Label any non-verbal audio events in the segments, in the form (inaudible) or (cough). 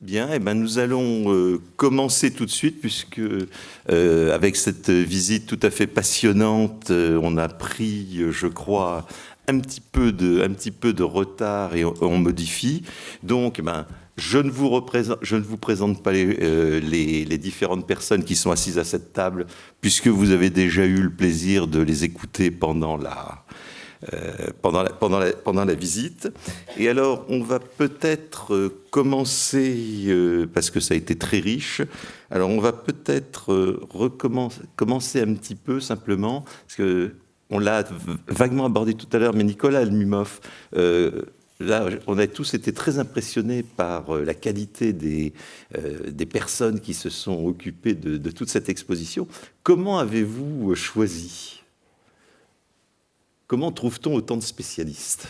Bien, eh ben nous allons euh, commencer tout de suite puisque euh, avec cette visite tout à fait passionnante, euh, on a pris, je crois, un petit peu de, retard et on, modifie. Donc, eh ben, je ne, vous présente pas les, différentes personnes qui sont assises à cette table puisque vous avez déjà eu le plaisir de les écouter pendant la, pendant, la, pendant, pendant, la, visite. Et alors, on va peut-être euh, commencer, euh, parce que ça a été très riche, alors on va peut-être recommencer commencer un petit peu simplement, parce que on l'a vaguement abordé tout à l'heure, mais Nicolas Almumov, là, on a tous été très impressionnés par la qualité des, des personnes qui se sont occupées de toute cette exposition. Comment avez-vous choisi? Comment trouve-t-on autant de spécialistes?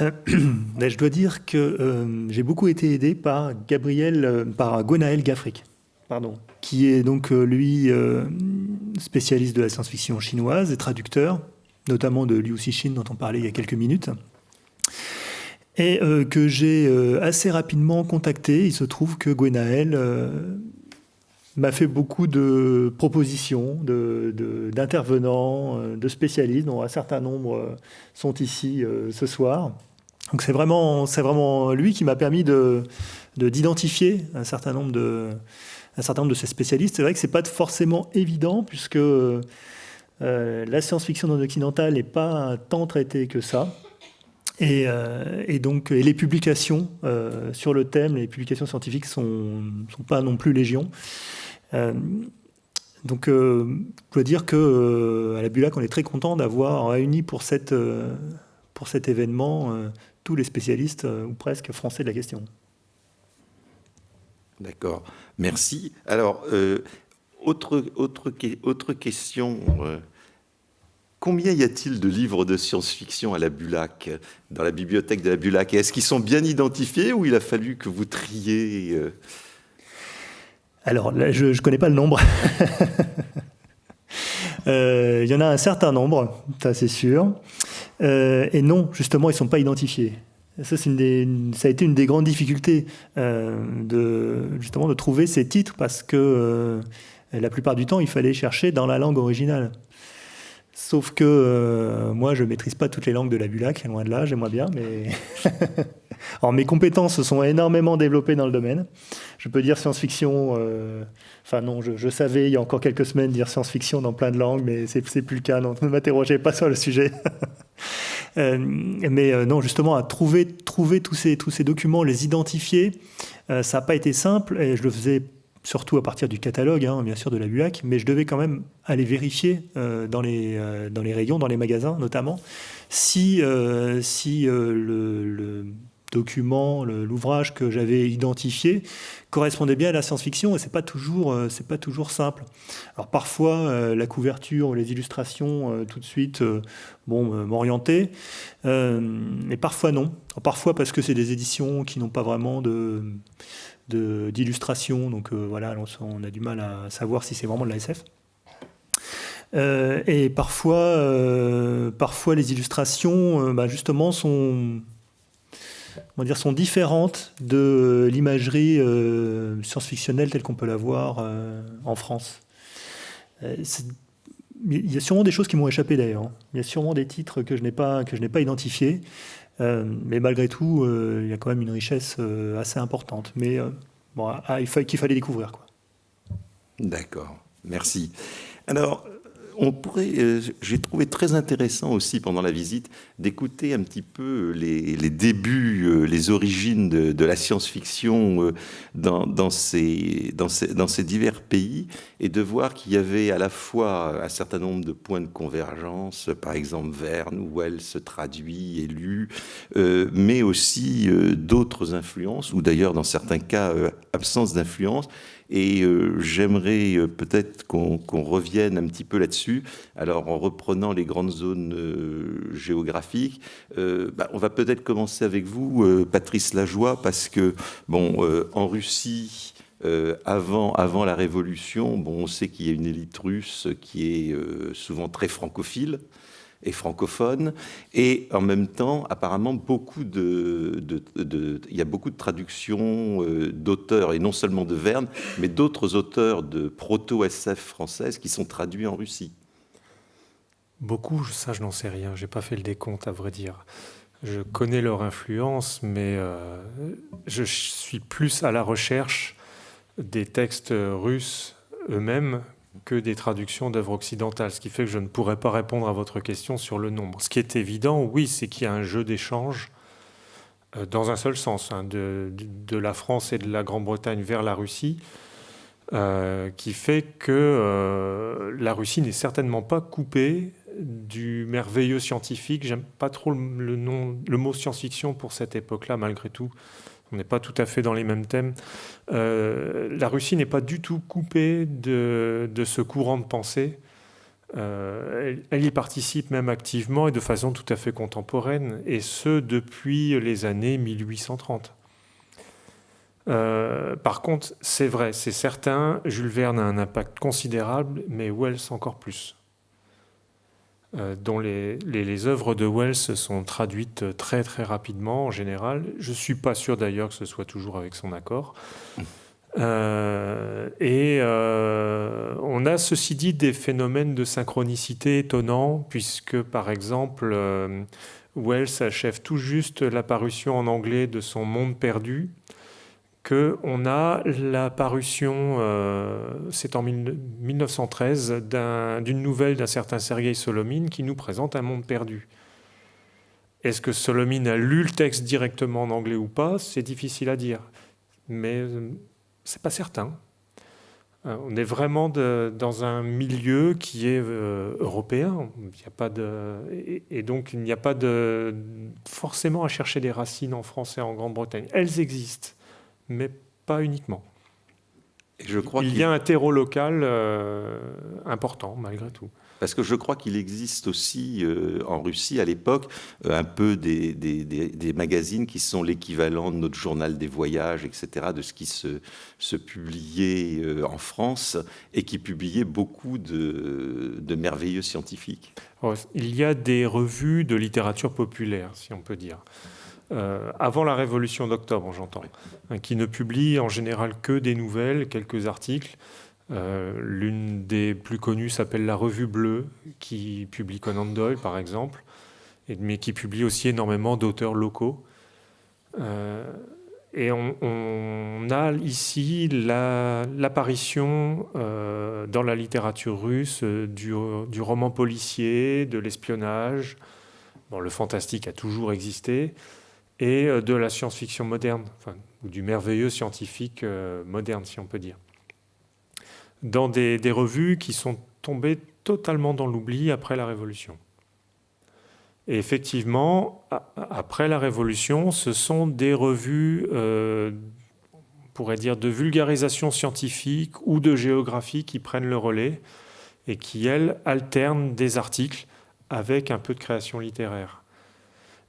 Euh, (clears throat) ben, Je dois dire que euh, j'ai beaucoup été aidé par Gabriel, euh, par Gwenaël Gaffric, pardon, qui est donc lui spécialiste de la science-fiction chinoise et traducteur, notamment de Liu Cixin dont on parlait il y a quelques minutes et que j'ai assez rapidement contacté. Il se trouve que Gwenaël m'a fait beaucoup de propositions d'intervenants, de, de, spécialistes, dont un certain nombre euh, sont ici euh, ce soir. Donc c'est vraiment, vraiment lui qui m'a permis d'identifier un certain nombre de, un certain nombre de ces spécialistes. C'est vrai que c'est pas forcément évident puisque euh, la science-fiction non occidentale n'est pas tant traitée que ça. Et, et, donc, et les publications sur le thème, les publications scientifiques sont, sont pas non plus légion. Euh, donc, euh, je dois dire que euh, à la Bulac, on est très content d'avoir réuni pour, cette, pour cet événement tous les spécialistes, ou presque, français de la question. D'accord, merci. Alors, autre, autre, autre question. Combien y a-t-il de livres de science-fiction à la Bulac, dans la bibliothèque de la Bulac? Est-ce qu'ils sont bien identifiés ou il a fallu que vous triez alors, je ne connais pas le nombre. (laughs) Euh, il y en a un certain nombre, ça c'est sûr. Euh, et non, justement, ils ne sont pas identifiés. Ça, a été une des grandes difficultés euh, de, justement, de trouver ces titres parce que la plupart du temps, il fallait chercher dans la langue originale. Sauf que moi, je ne maîtrise pas toutes les langues de la Bulac, loin de là, j'aimerais bien, mais (laughs) Alors mes compétences se sont énormément développées dans le domaine. Je peux dire science-fiction, euh, enfin non, je, savais il y a encore quelques semaines dire science-fiction dans plein de langues, mais c'est plus le cas, donc ne m'interrogez pas sur le sujet. (laughs) Euh, mais euh, non, justement, à trouver, trouver tous, ces, tous ces documents, les identifier, ça n'a pas été simple, et je le faisais surtout à partir du catalogue, hein, bien sûr, de la BUAC, mais je devais quand même aller vérifier dans, les, dans les rayons, dans les magasins notamment, si, si le document, l'ouvrage que j'avais identifié correspondait bien à la science-fiction et c'est pas toujours euh, pas toujours simple. Alors parfois euh, la couverture, les illustrations euh, tout de suite bon m'orienter, mais parfois non. parfois parce que c'est des éditions qui n'ont pas vraiment de d'illustration, donc voilà, on a du mal à savoir si c'est vraiment de la SF. et parfois, parfois les illustrations, bah, justement, sont on dire, sont différentes de l'imagerie euh, science-fictionnelle telle qu'on peut la voir euh, en France. Euh, il y a sûrement des choses qui m'ont échappé d'ailleurs. Hein. Il y a sûrement des titres que je n'ai pas, que je n'ai pas identifiés. mais malgré tout, il y a quand même une richesse assez importante. Mais bon, ah, il qu'il fallait découvrir. D'accord, merci. Alors, on pourrait, euh, j'ai trouvé très intéressant aussi pendant la visite d'écouter un petit peu les, débuts, euh, les origines de, la science-fiction euh, dans, ces, divers pays et de voir qu'il y avait à la fois un certain nombre de points de convergence, par exemple Verne, où elle se traduit et lu, mais aussi d'autres influences, ou d'ailleurs dans certains cas absence d'influence et euh, j'aimerais euh, peut-être qu'on revienne un petit peu là-dessus. Alors, en reprenant les grandes zones euh, géographiques, bah, on va peut-être commencer avec vous, Patrice Lajoie, parce que, bon, en Russie, avant, avant la Révolution, bon, on sait qu'il y a une élite russe qui est souvent très francophile. Et francophone, et en même temps, apparemment, beaucoup de, il y a beaucoup de traductions euh, d'auteurs, et non seulement de Verne, mais d'autres auteurs de proto-SF françaises qui sont traduits en Russie. Beaucoup, ça je n'en sais rien, j'ai pas fait le décompte à vrai dire. Je connais leur influence, mais euh, je suis plus à la recherche des textes russes eux-mêmes que des traductions d'œuvres occidentales, ce qui fait que je ne pourrais pas répondre à votre question sur le nombre. Ce qui est évident, oui, c'est qu'il y a un jeu d'échange euh, dans un seul sens, hein, de, la France et de la Grande-Bretagne vers la Russie, euh, qui fait que euh, la Russie n'est certainement pas coupée du merveilleux scientifique. J'aime pas trop le, mot science-fiction pour cette époque-là, malgré tout on n'est pas tout à fait dans les mêmes thèmes. Euh, la Russie n'est pas du tout coupée de, ce courant de pensée. Euh, elle, y participe même activement et de façon tout à fait contemporaine, et ce depuis les années 1830. Euh, par contre, c'est vrai, c'est certain, Jules Verne a un impact considérable, mais Wells encore plus. Euh, dont les, les, œuvres de Wells sont traduites très très rapidement en général. Je ne suis pas sûr d'ailleurs que ce soit toujours avec son accord. Euh, et euh, on a ceci dit des phénomènes de synchronicité étonnants, puisque par exemple, Wells achève tout juste l'apparition en anglais de son Monde perdu, qu'on a la parution, euh, c'est en 1913, d'une nouvelle d'un certain Sergei Solomine qui nous présente un monde perdu. Est-ce que Solomine a lu le texte directement en anglais ou pas? C'est difficile à dire, mais euh, c'est pas certain. Euh, on est vraiment dans un milieu qui est européen. Il a pas de, et, et, donc il n'y a pas de, forcément à chercher des racines en français en Grande-Bretagne. Elles existent mais pas uniquement. je crois il y a un terreau local euh, important malgré tout. Parce que je crois qu'il existe aussi euh, en Russie à l'époque euh, un peu des, des, magazines qui sont l'équivalent de notre journal des voyages, etc., de ce qui se, se publiait en France et qui publiait beaucoup de, de merveilleux scientifiques. il y a des revues de littérature populaire, si on peut dire. Euh, avant la Révolution d'octobre, j'entends, hein, qui ne publie en général que des nouvelles, quelques articles. Euh, l'une des plus connues s'appelle La Revue Bleue, qui publie Conan Doyle, par exemple, mais qui publie aussi énormément d'auteurs locaux. Euh, et on, a ici l'apparition dans la littérature russe du, du roman policier, de l'espionnage. Bon, le fantastique a toujours existé, et euh, de la science-fiction moderne, ou du merveilleux scientifique euh, moderne, si on peut dire. Dans des, revues qui sont tombées totalement dans l'oubli après la Révolution. Et effectivement, après la Révolution, ce sont des revues, euh, on pourrait dire, de vulgarisation scientifique ou de géographie qui prennent le relais et qui, elles, alternent des articles avec un peu de création littéraire.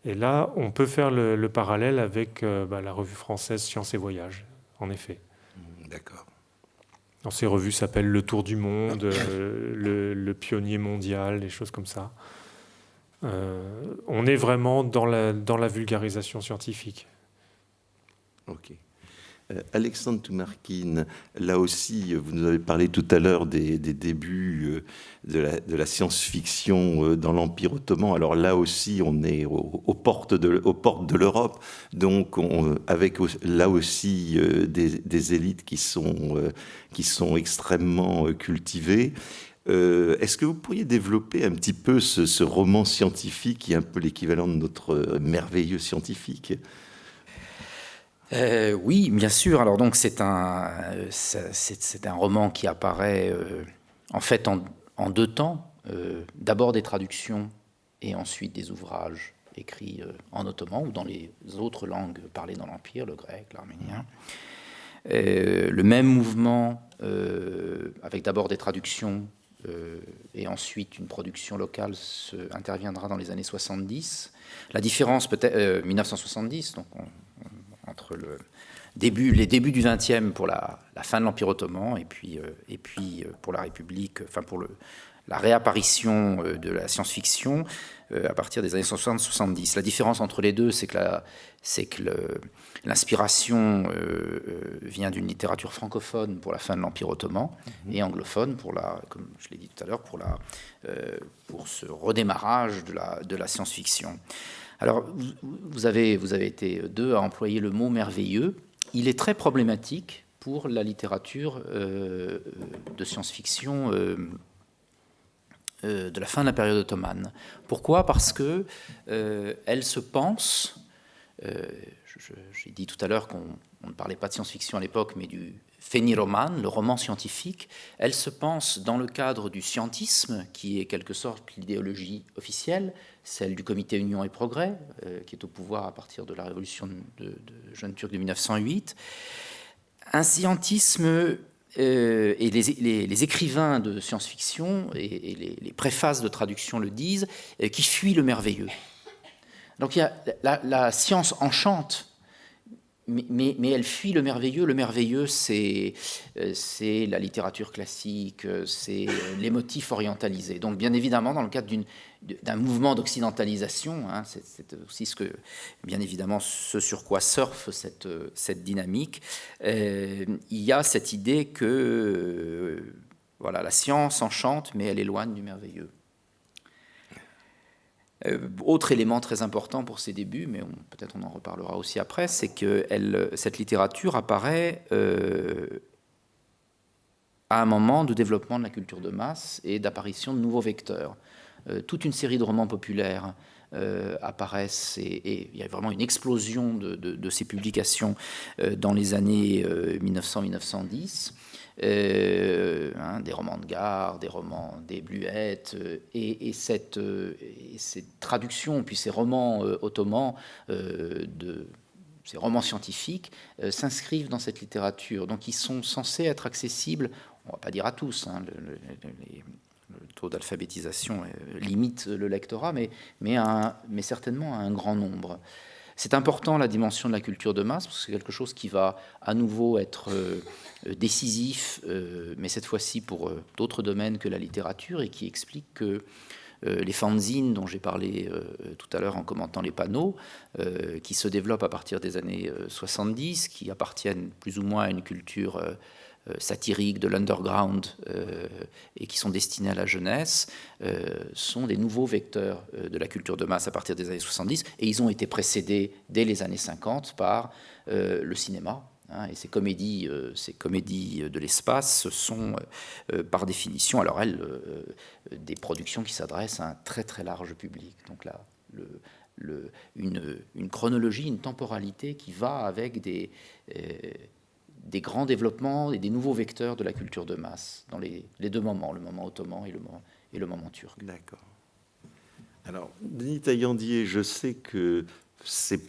Et là, on peut faire le, parallèle avec euh, bah, la revue française Sciences et Voyages, en effet. Mmh, d'accord. Dans ces revues s'appellent Le Tour du Monde, euh, (coughs) le, Pionnier mondial, des choses comme ça. Euh, on est vraiment dans la, dans la vulgarisation scientifique. Ok. Euh, Alexandre Toumarkin, là aussi, vous nous avez parlé tout à l'heure des, débuts euh, de la, science-fiction euh, dans l'Empire ottoman. Alors là aussi, on est aux, portes de, l'Europe, donc avec là aussi des, élites qui sont, extrêmement cultivées. Est-ce que vous pourriez développer un petit peu ce roman scientifique qui est un peu l'équivalent de notre merveilleux scientifique? Euh, oui, bien sûr. Alors donc c'est un, c'est, un roman qui apparaît euh, en fait en, deux temps. Euh, d'abord des traductions et ensuite des ouvrages écrits en ottoman ou dans les autres langues parlées dans l'Empire, le grec, l'arménien. le même mouvement avec d'abord des traductions et ensuite une production locale interviendra dans les années 70. La différence peut-être 1970, donc on, entre le début, les débuts du XXe pour la, fin de l'Empire ottoman et puis, euh, et puis euh, pour la République, enfin pour le, la réapparition de la science-fiction à partir des années 60-70. La différence entre les deux, c'est que, que l'inspiration vient d'une littérature francophone pour la fin de l'Empire ottoman mhm. et anglophone pour la, comme je l'ai dit tout à l'heure, pour, la, pour ce redémarrage de la, de la science-fiction. Alors, vous avez, vous avez été deux à employer le mot merveilleux. Il est très problématique pour la littérature euh, de science-fiction euh, euh, de la fin de la période ottomane. Pourquoi? Parce que elle se pense, j'ai dit tout à l'heure qu'on ne parlait pas de science-fiction à l'époque, mais du Féniroman, le roman scientifique, elle se pense dans le cadre du scientisme, qui est quelque sorte l'idéologie officielle, celle du comité Union et Progrès, euh, qui est au pouvoir à partir de la révolution de, de Jeune Turc de 1908. Un scientisme, euh, et les, écrivains de science-fiction et, les, préfaces de traduction le disent, euh, qui fuit le merveilleux. Donc il y a, la science enchante mais, elle fuit le merveilleux. Le merveilleux, c'est euh, la littérature classique, euh, c'est euh, les motifs orientalisés. Donc, bien évidemment, dans le cadre d'un mouvement d'occidentalisation, hein, c'est aussi ce que, bien évidemment, ce sur quoi surfe cette, cette dynamique, il y a cette idée que voilà, la science enchante, mais elle éloigne du merveilleux. Euh, autre élément très important pour ses débuts, mais peut-être on en reparlera aussi après, c'est que cette littérature apparaît euh, à un moment de développement de la culture de masse et d'apparition de nouveaux vecteurs. Euh, toute une série de romans populaires apparaissent et, il y a vraiment une explosion de ces publications dans les années 1900-1910. Euh, hein, des romans de gare, des romans des bluettes, euh, et, cette, euh, traduction, puis ces romans ottomans ces romans scientifiques s'inscrivent dans cette littérature. Donc ils sont censés être accessibles, on ne va pas dire à tous, hein, le, taux d'alphabétisation limite le lectorat, mais certainement à un grand nombre. C'est important la dimension de la culture de masse, parce que c'est quelque chose qui va à nouveau être euh, décisif, euh, mais cette fois-ci pour euh, d'autres domaines que la littérature, et qui explique que les fanzines dont j'ai parlé tout à l'heure en commentant les panneaux, qui se développent à partir des années 70, qui appartiennent plus ou moins à une culture euh, satiriques de l'underground euh, et qui sont destinés à la jeunesse euh, sont des nouveaux vecteurs de la culture de masse à partir des années 70 et ils ont été précédés dès les années 50 par le cinéma. Hein, et ces comédies, ces comédies de l'espace sont par définition, alors elles, des productions qui s'adressent à un très très large public. Donc là, le, une, une, chronologie, une temporalité qui va avec des, des grands développements et des nouveaux vecteurs de la culture de masse dans les, deux moments, le moment ottoman et le moment, turc. D'accord. Alors, Denis Taillandier, je sais que c'est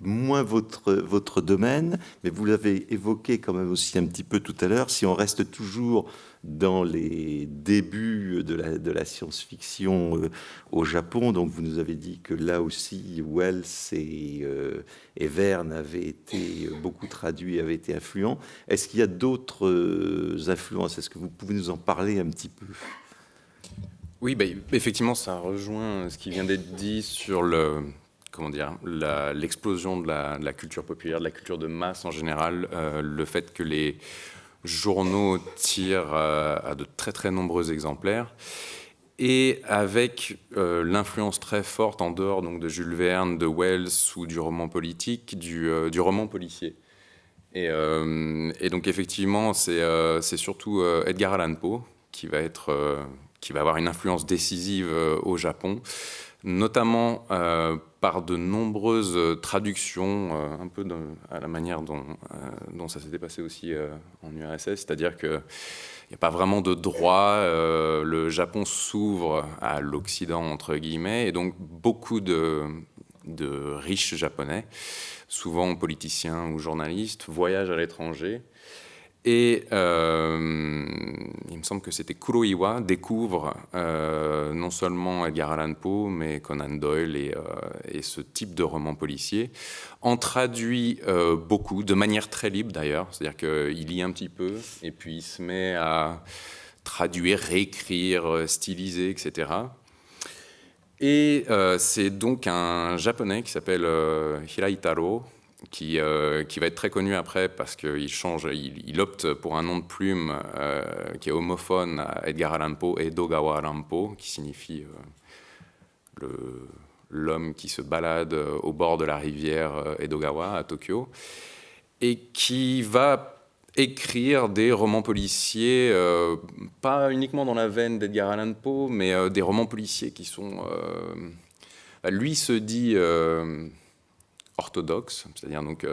moins votre domaine, mais vous l'avez évoqué quand même aussi un petit peu tout à l'heure, si on reste toujours dans les débuts de la, science-fiction euh, au Japon, donc vous nous avez dit que là aussi Wells et, euh, Verne avaient été beaucoup traduits, avaient été influents. Est-ce qu'il y a d'autres euh, influences? Est-ce que vous pouvez nous en parler un petit peu? Oui, bah, effectivement, ça rejoint ce qui vient d'être dit sur le, comment dire, l'explosion de, la, culture populaire, de la culture de masse en général, euh, le fait que les journaux tirent euh, à de très très nombreux exemplaires, et avec euh, l'influence très forte en dehors donc, de Jules Verne, de Wells ou du roman politique, du, roman policier. Et, et donc effectivement, c'est surtout Edgar Allan Poe qui va, être, qui va avoir une influence décisive au Japon notamment euh, par de nombreuses traductions, euh, un peu à la manière dont, euh, dont ça s'était passé aussi en URSS, c'est-à-dire qu'il n'y a pas vraiment de droit, le Japon s'ouvre à l'Occident, entre guillemets, et donc beaucoup de riches Japonais, souvent politiciens ou journalistes, voyagent à l'étranger et euh, il me semble que c'était Kuroiwa découvre euh, non seulement Edgar Allan Poe, mais Conan Doyle et, euh, et ce type de roman policier. En traduit beaucoup, de manière très libre d'ailleurs, c'est-à-dire qu'il lit un petit peu et puis il se met à traduire, réécrire, styliser, etc. Et c'est donc un japonais qui s'appelle Hiraitaro, qui, qui, va être très connu après parce qu'il change, il, opte pour un nom de plume qui est homophone à Edgar Allan Poe, Edogawa Allan Poe, qui signifie le l'homme qui se balade euh, au bord de la rivière euh, Edogawa à Tokyo, et qui va écrire des romans policiers, euh, pas uniquement dans la veine d'Edgar Allan Poe, mais des romans policiers qui sont... lui se dit orthodoxe, c'est-à-dire donc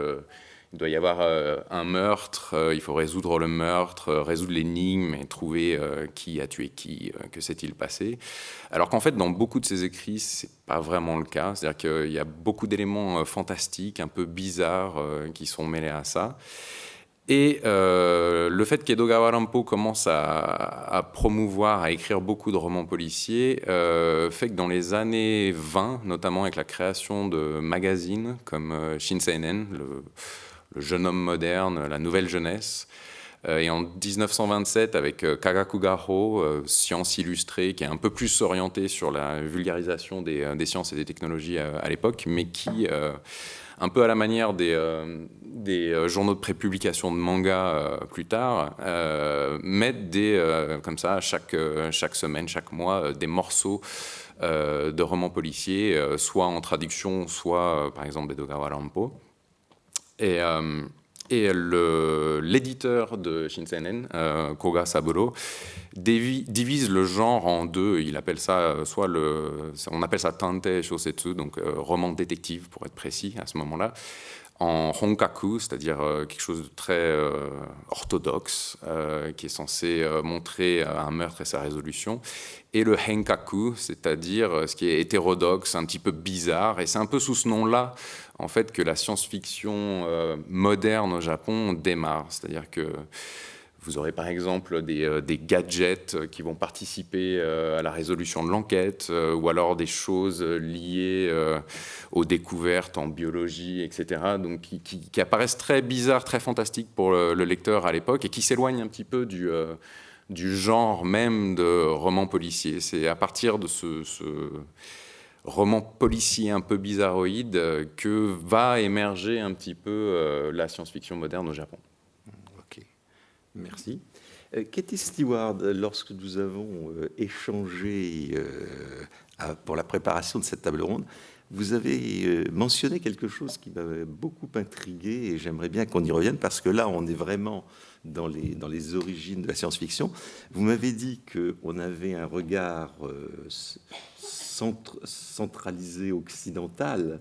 il doit y avoir euh, un meurtre, euh, il faut résoudre le meurtre, euh, résoudre l'énigme et trouver qui a tué qui, que s'est-il passé. Alors qu'en fait, dans beaucoup de ses écrits, c'est pas vraiment le cas. C'est-à-dire qu'il y a beaucoup d'éléments fantastiques, un peu bizarres, qui sont mêlés à ça. Et le fait qu'Edogawa Rampo commence à, promouvoir, à écrire beaucoup de romans policiers, fait que dans les années 20, notamment avec la création de magazines comme Shinseinen, le jeune homme moderne, la nouvelle jeunesse. Euh, et en 1927, avec euh, Kagakugaho, euh, Science illustrée, qui est un peu plus orienté sur la vulgarisation des, sciences et des technologies à, l'époque, mais qui, un peu à la manière des, des journaux de prépublication de manga plus tard, mettent des, comme ça, chaque, semaine, chaque mois, des morceaux de romans policiers, soit en traduction, soit, par exemple, Bedogawa Rampo. Et, euh, et l'éditeur de Shinseinen, euh, Koga Saburo, divise le genre en deux. Il appelle ça euh, soit le, on appelle ça tante shosetsu, donc roman détective pour être précis à ce moment-là, en honkaku, c'est-à-dire quelque chose de très orthodoxe, qui est censé montrer un meurtre et sa résolution, et le henkaku, c'est-à-dire ce qui est hétérodoxe, un petit peu bizarre, et c'est un peu sous ce nom-là en fait que la science-fiction euh, moderne au Japon démarre. C'est-à-dire que vous aurez par exemple des, euh, gadgets qui vont participer euh, à la résolution de l'enquête, ou alors des choses liées aux découvertes en biologie, etc., donc qui, apparaissent très bizarres, très fantastiques pour le, lecteur à l'époque, et qui s'éloignent un petit peu du, genre même de roman policier. C'est à partir de ce roman policier un peu bizarroïde euh, que va émerger un petit peu euh, la science-fiction moderne au Japon. Merci. Euh, Katie Stewart, lorsque nous avons échangé pour la préparation de cette table ronde, vous avez mentionné quelque chose qui m'avait beaucoup intrigué et j'aimerais bien qu'on y revienne parce que là, on est vraiment dans les, dans les origines de la science-fiction. Vous m'avez dit qu'on avait un regard centralisé occidental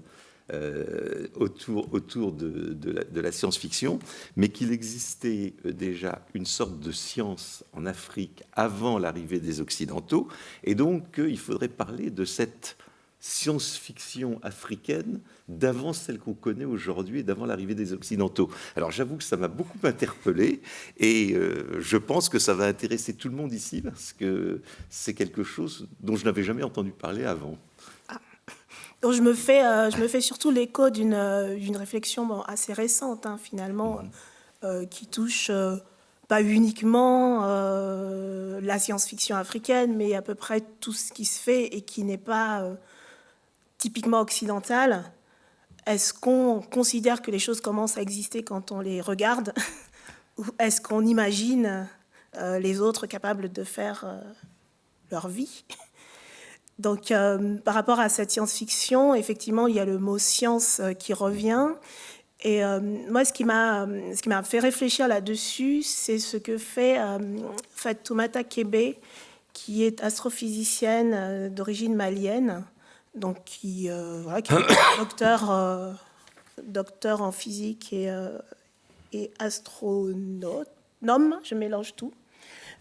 euh, autour, autour de, de la, science-fiction, mais qu'il existait euh, déjà une sorte de science en Afrique avant l'arrivée des Occidentaux, et donc il faudrait parler de cette science-fiction africaine d'avant celle qu'on connaît aujourd'hui et d'avant l'arrivée des Occidentaux. Alors j'avoue que ça m'a beaucoup interpellé et euh, je pense que ça va intéresser tout le monde ici parce que c'est quelque chose dont je n'avais jamais entendu parler avant. Donc je me fais, euh, je me fais surtout l'écho d'une euh, réflexion assez récente hein, finalement mmh. qui touche pas uniquement la science-fiction africaine mais à peu près tout ce qui se fait et qui n'est pas typiquement occidentale, est-ce qu'on considère que les choses commencent à exister quand on les regarde (laughs) Ou est-ce qu'on imagine euh, les autres capables de faire euh, leur vie? Donc, euh, par rapport à cette science-fiction, effectivement, il y a le mot science qui revient. Et moi, ce qui m'a fait réfléchir là-dessus, c'est ce que fait Fatoumata Kebe, qui est astrophysicienne d'origine malienne, donc qui, euh, voilà, est (coughs) docteur, euh, docteur en physique et, euh, et astronome, je mélange tout.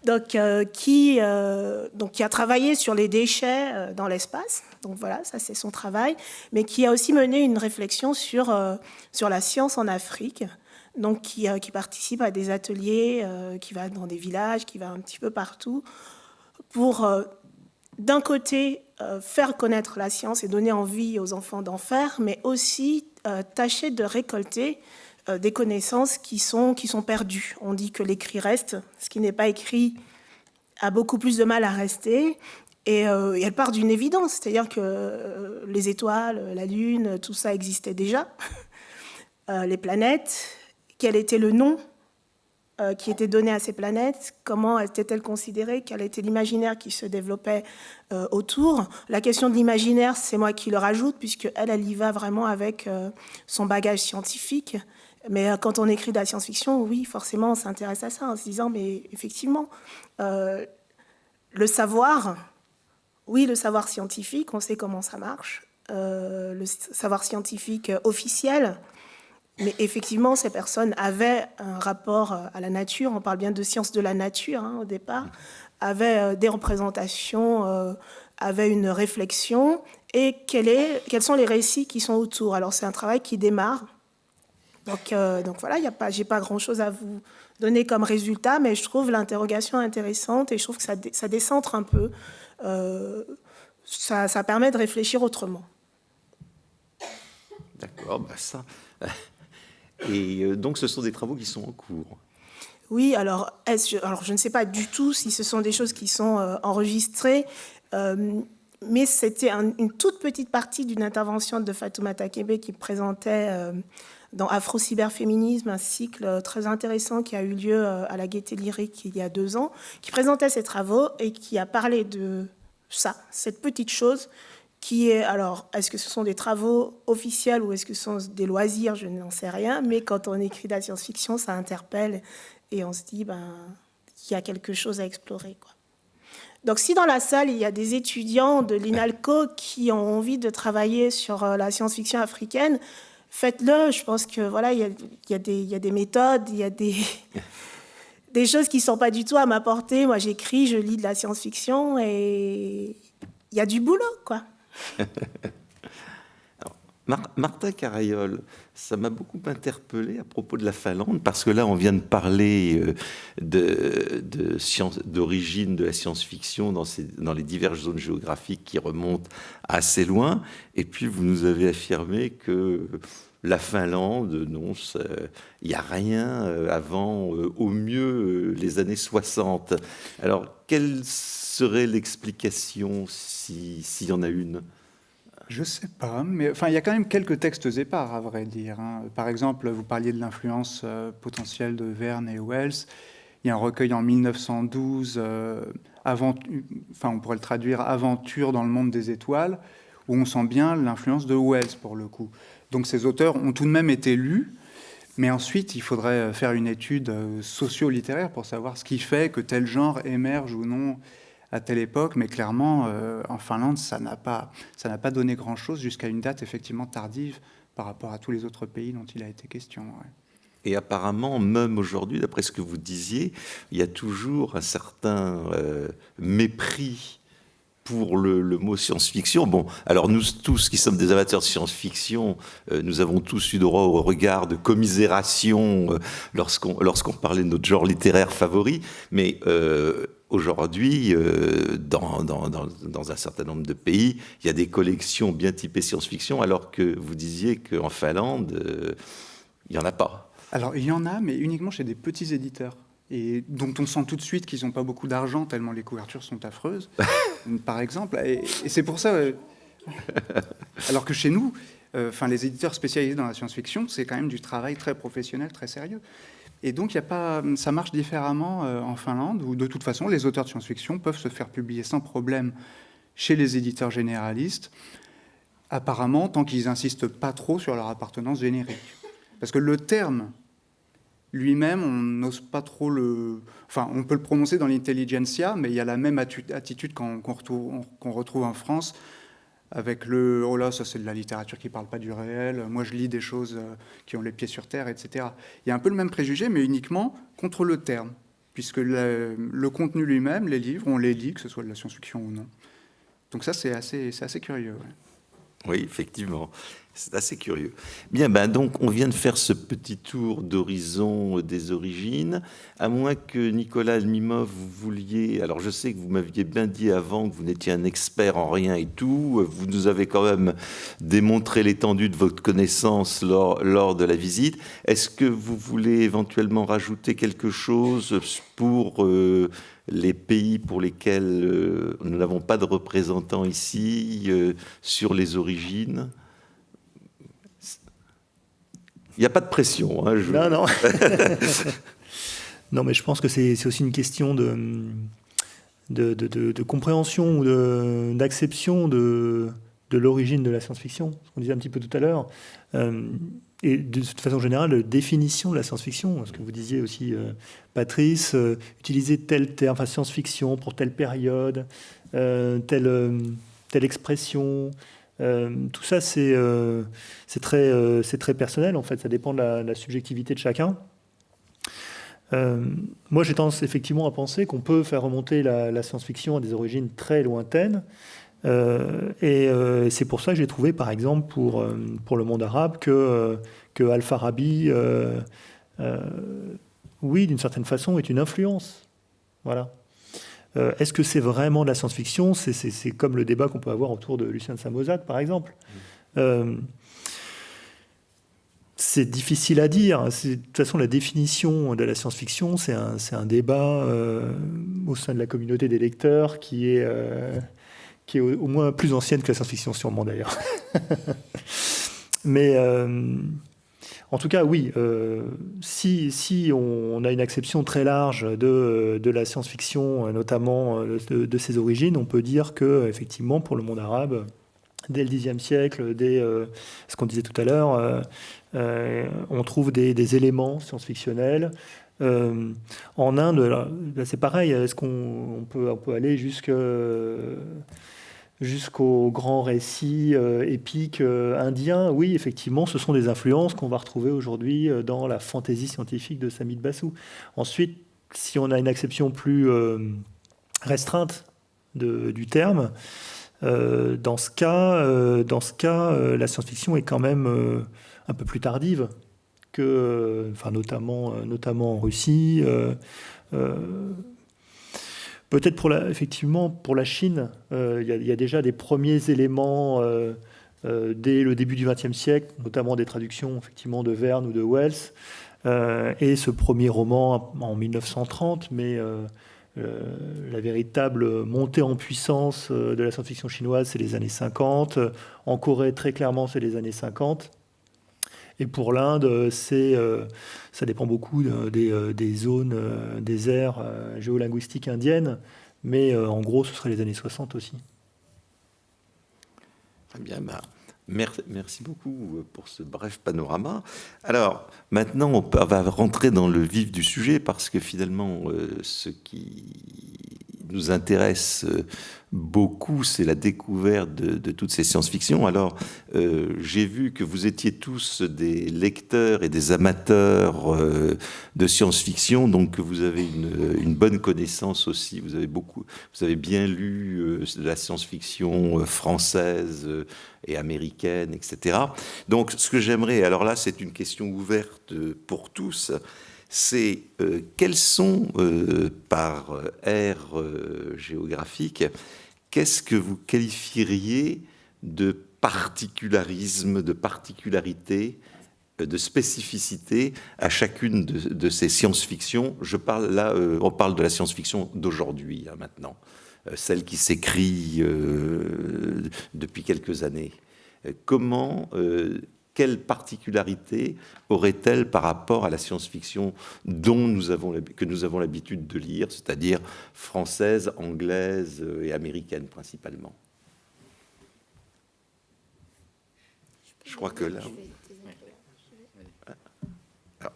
Donc, qui, donc, qui a travaillé sur les déchets dans l'espace. Donc voilà, ça c'est son travail. Mais qui a aussi mené une réflexion sur, sur la science en Afrique. Donc qui, participe à des ateliers, qui va dans des villages, qui va un petit peu partout pour d'un côté, euh, faire connaître la science et donner envie aux enfants d'en faire, mais aussi euh, tâcher de récolter euh, des connaissances qui sont, qui sont perdues. On dit que l'écrit reste, ce qui n'est pas écrit a beaucoup plus de mal à rester. Et, elle part d'une évidence, c'est-à-dire que les étoiles, la Lune, tout ça existait déjà. (laughs) les planètes, quel était le nom euh, qui était donné à ces planètes, comment étaient-elles considérées, quel était l'imaginaire qui se développait euh, autour. La question de l'imaginaire, c'est moi qui le rajoute, puisque elle, elle y va vraiment avec euh, son bagage scientifique. Mais quand on écrit de la science-fiction, oui, forcément, on s'intéresse à ça en se disant, mais effectivement, le savoir, oui, le savoir scientifique, on sait comment ça marche. le savoir scientifique officiel, mais effectivement, ces personnes avaient un rapport euh, à la nature, on parle bien de sciences de la nature hein, au départ, avaient euh, des représentations, euh, avaient une réflexion, et quels sont les récits qui sont autour. Alors c'est un travail qui démarre. Donc, donc voilà, je n'ai pas grand-chose à vous donner comme résultat, mais je trouve l'interrogation intéressante et je trouve que ça, ça décentre un peu. ça, ça, permet de réfléchir autrement. D'accord, bah ça, et euh, donc, ce sont des travaux qui sont en cours. Oui, alors, alors je ne sais pas du tout si ce sont des choses qui sont euh, enregistrées, euh, mais c'était une toute petite partie d'une intervention de Fatoumata Kebe qui présentait dans Afro-Cyberféminisme un cycle très intéressant qui a eu lieu à la Gaîté Lyrique il y a deux ans, qui présentait ses travaux et qui a parlé de ça, cette petite chose qui est, alors, est-ce que ce sont des travaux officiels ou est-ce que ce sont des loisirs Je n'en sais rien, mais quand on écrit de la science-fiction, ça interpelle et on se dit, ben, qu'il y a quelque chose à explorer. Quoi. Donc, si dans la salle, il y a des étudiants de l'INALCO qui ont envie de travailler sur euh, la science-fiction africaine, faites-le. Je pense que voilà, il y a, il y a, des, il y a des méthodes, il y a des, (laughs) des choses qui ne sont pas du tout à m'apporter. Moi, j'écris, je lis de la science-fiction et il y a du boulot, quoi. (laughs) Martin Carayol, ça m'a beaucoup interpellé à propos de la Finlande, parce que là, on vient de parler euh, d'origine de, la science-fiction dans, dans, les diverses zones géographiques qui remontent assez loin, et puis vous nous avez affirmé que la Finlande, non, il n'y a rien euh, avant, euh, au mieux, les années 60. Alors, quelle serait l'explication s'il y en a une? Je sais pas, mais enfin, il y a quand même quelques textes épars, à vrai dire. Hein. Par exemple, vous parliez de l'influence euh, potentielle de Verne et Wells. Il y a un recueil en 1912, euh, enfin, on pourrait le traduire Aventure dans le monde des étoiles, où on sent bien l'influence de Wells, pour le coup. Donc ces auteurs ont tout de même été lus, mais ensuite, il faudrait faire une étude euh, socio-littéraire pour savoir ce qui fait que tel genre émerge ou non à telle époque, mais clairement, euh, en Finlande, ça n'a pas, pas donné grand-chose jusqu'à une date effectivement tardive par rapport à tous les autres pays dont il a été question. Et apparemment, même aujourd'hui, d'après ce que vous disiez, il y a toujours un certain euh, mépris pour le, mot science-fiction. Bon, alors nous tous qui sommes des amateurs de science-fiction, euh, nous avons tous eu droit au regard de commisération lorsqu'on lorsqu'on parlait de notre genre littéraire favori, mais Aujourd'hui, euh, dans, dans, un certain nombre de pays, il y a des collections bien typées science-fiction, alors que vous disiez qu'en Finlande, euh, il n'y en a pas. Alors, il y en a, mais uniquement chez des petits éditeurs, et dont on sent tout de suite qu'ils n'ont pas beaucoup d'argent, tellement les couvertures sont affreuses, (laughs) par exemple. Et, c'est pour ça... Euh, (laughs) alors que chez nous, enfin, les éditeurs spécialisés dans la science-fiction, c'est quand même du travail très professionnel, très sérieux. Et donc, y a pas, ça marche différemment euh, en Finlande, où de toute façon, les auteurs de science-fiction peuvent se faire publier sans problème chez les éditeurs généralistes, apparemment, tant qu'ils n'insistent pas trop sur leur appartenance générique. Parce que le terme lui-même, on n'ose pas trop le... Enfin, on peut le prononcer dans l'intelligentsia, mais il y a la même attitude qu'on retrouve en France avec le « oh là, ça c'est de la littérature qui ne parle pas du réel, moi je lis des choses euh, qui ont les pieds sur terre, etc. » Il y a un peu le même préjugé, mais uniquement contre le terme, puisque le, contenu lui-même, les livres, on les lit, que ce soit de la science-fiction ou non. Donc ça, c'est assez, assez curieux. Oui, effectivement. C'est assez curieux. Bien, ben donc on vient de faire ce petit tour d'horizon des origines. À moins que Nicolas Almimov, vous vouliez... Alors je sais que vous m'aviez bien dit avant que vous n'étiez un expert en rien et tout. Vous nous avez quand même démontré l'étendue de votre connaissance lors, de la visite. Est-ce que vous voulez éventuellement rajouter quelque chose pour... Euh, les pays pour lesquels euh, nous n'avons pas de représentants ici, euh, sur les origines? Il n'y a pas de pression. Hein, non, non. (laughs) (laughs) non, mais je pense que c'est aussi une question de, de, de, compréhension ou d'acception de, de l'origine de la science-fiction, ce qu'on disait un petit peu tout à l'heure. Euh, et de toute façon générale, de définition de la science-fiction. Ce que vous disiez aussi, euh, Patrice, euh, utiliser tel terme, enfin science-fiction pour telle période, telle, telle expression, euh, tout ça, c'est euh, très, euh, très personnel, en fait. Ça dépend de la, subjectivité de chacun. moi, j'ai tendance effectivement à penser qu'on peut faire remonter la, science-fiction à des origines très lointaines. et c'est pour ça que j'ai trouvé, par exemple, pour, pour le monde arabe, que, que Al-Farabi, oui, d'une certaine façon, est une influence. Voilà. Euh, est-ce que c'est vraiment de la science-fiction? C'est comme le débat qu'on peut avoir autour de Lucien de Samosat, par exemple. Euh, c'est difficile à dire. De toute façon, la définition de la science-fiction, c'est un, débat euh, au sein de la communauté des lecteurs qui est, qui est au, moins plus ancienne que la science-fiction, sûrement d'ailleurs. (laughs) Mais en tout cas, oui, euh, si, on, a une acception très large de, la science-fiction, notamment euh, de, ses origines, on peut dire que, effectivement, pour le monde arabe, dès le Xe siècle, dès euh, ce qu'on disait tout à l'heure, on trouve des, éléments science-fictionnels. en Inde, c'est pareil, est-ce qu'on peut, on peut aller jusqu'à jusqu'aux grands récits euh, épiques euh, indiens, oui, effectivement, ce sont des influences qu'on va retrouver aujourd'hui euh, dans la fantaisie scientifique de Samit Bassou. Ensuite, si on a une acception plus restreinte du terme, dans ce cas, la science-fiction est quand même un peu plus tardive que, notamment en Russie. Peut-être pour la, effectivement pour la Chine, euh, il y, a déjà des premiers éléments euh, euh, dès le début du XXe siècle, notamment des traductions effectivement de Verne ou de Wells, et ce premier roman en 1930, mais la véritable montée en puissance de la science-fiction chinoise, c'est les années 50. En Corée, très clairement, c'est les années 50. Et pour l'Inde, c'est, euh, ça dépend beaucoup euh, euh, des, zones, des aires géolinguistiques indiennes, mais en gros, ce serait les années 60 aussi. Très bien, bah, merci, beaucoup pour ce bref panorama. Alors, maintenant, on va rentrer dans le vif du sujet parce que finalement, ce qui nous intéresse euh, beaucoup, c'est la découverte de, toutes ces science-fiction. Alors, euh, j'ai vu que vous étiez tous des lecteurs et des amateurs euh, de science-fiction, donc vous avez une, bonne connaissance aussi. Vous avez beaucoup, vous avez bien lu la science-fiction française et américaine, etc. Donc, ce que j'aimerais, alors là, c'est une question ouverte pour tous c'est euh, quels sont, euh, par aire euh, géographique, qu'est-ce que vous qualifieriez de particularisme, de particularité, de spécificité à chacune de, ces science-fiction Je parle là, on parle de la science-fiction d'aujourd'hui, hein, maintenant, celle qui s'écrit depuis quelques années. Comment quelle particularité aurait-elle par rapport à la science-fiction dont nous avons, que nous avons l'habitude de lire, c'est-à-dire française, anglaise et américaine principalement? Je crois que là... Ah,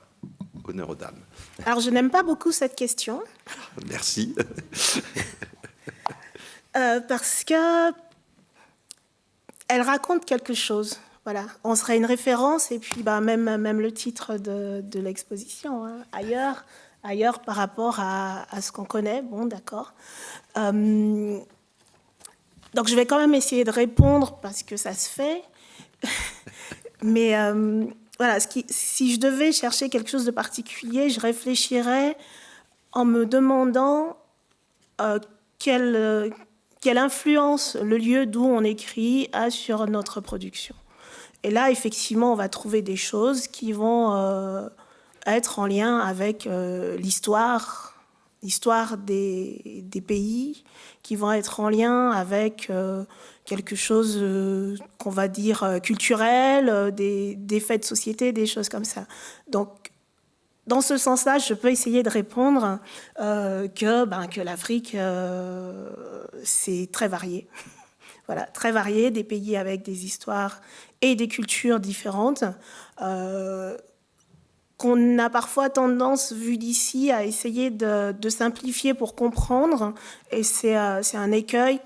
honneur aux dames. Alors, je n'aime pas beaucoup cette question. Merci. Euh, parce que elle raconte quelque chose. Voilà, on serait une référence et puis bah, même, le titre de, l'exposition, hein. ailleurs, par rapport à, ce qu'on connaît, bon d'accord. Euh, donc je vais quand même essayer de répondre parce que ça se fait. (laughs) Mais voilà, ce qui, si je devais chercher quelque chose de particulier, je réfléchirais en me demandant quelle, quelle influence le lieu d'où on écrit a sur notre production. Et là, effectivement, on va trouver des choses qui vont euh, être en lien avec euh, l'histoire, l'histoire des, pays, qui vont être en lien avec euh, quelque chose qu'on va dire culturel, des, des, faits de société, des choses comme ça. Donc, dans ce sens-là, je peux essayer de répondre que, ben, que l'Afrique, c'est très varié. (laughs) voilà, très varié, des pays avec des histoires et des cultures différentes, euh, qu'on a parfois tendance, vu d'ici, à essayer de, simplifier pour comprendre. Et c'est euh, un écueil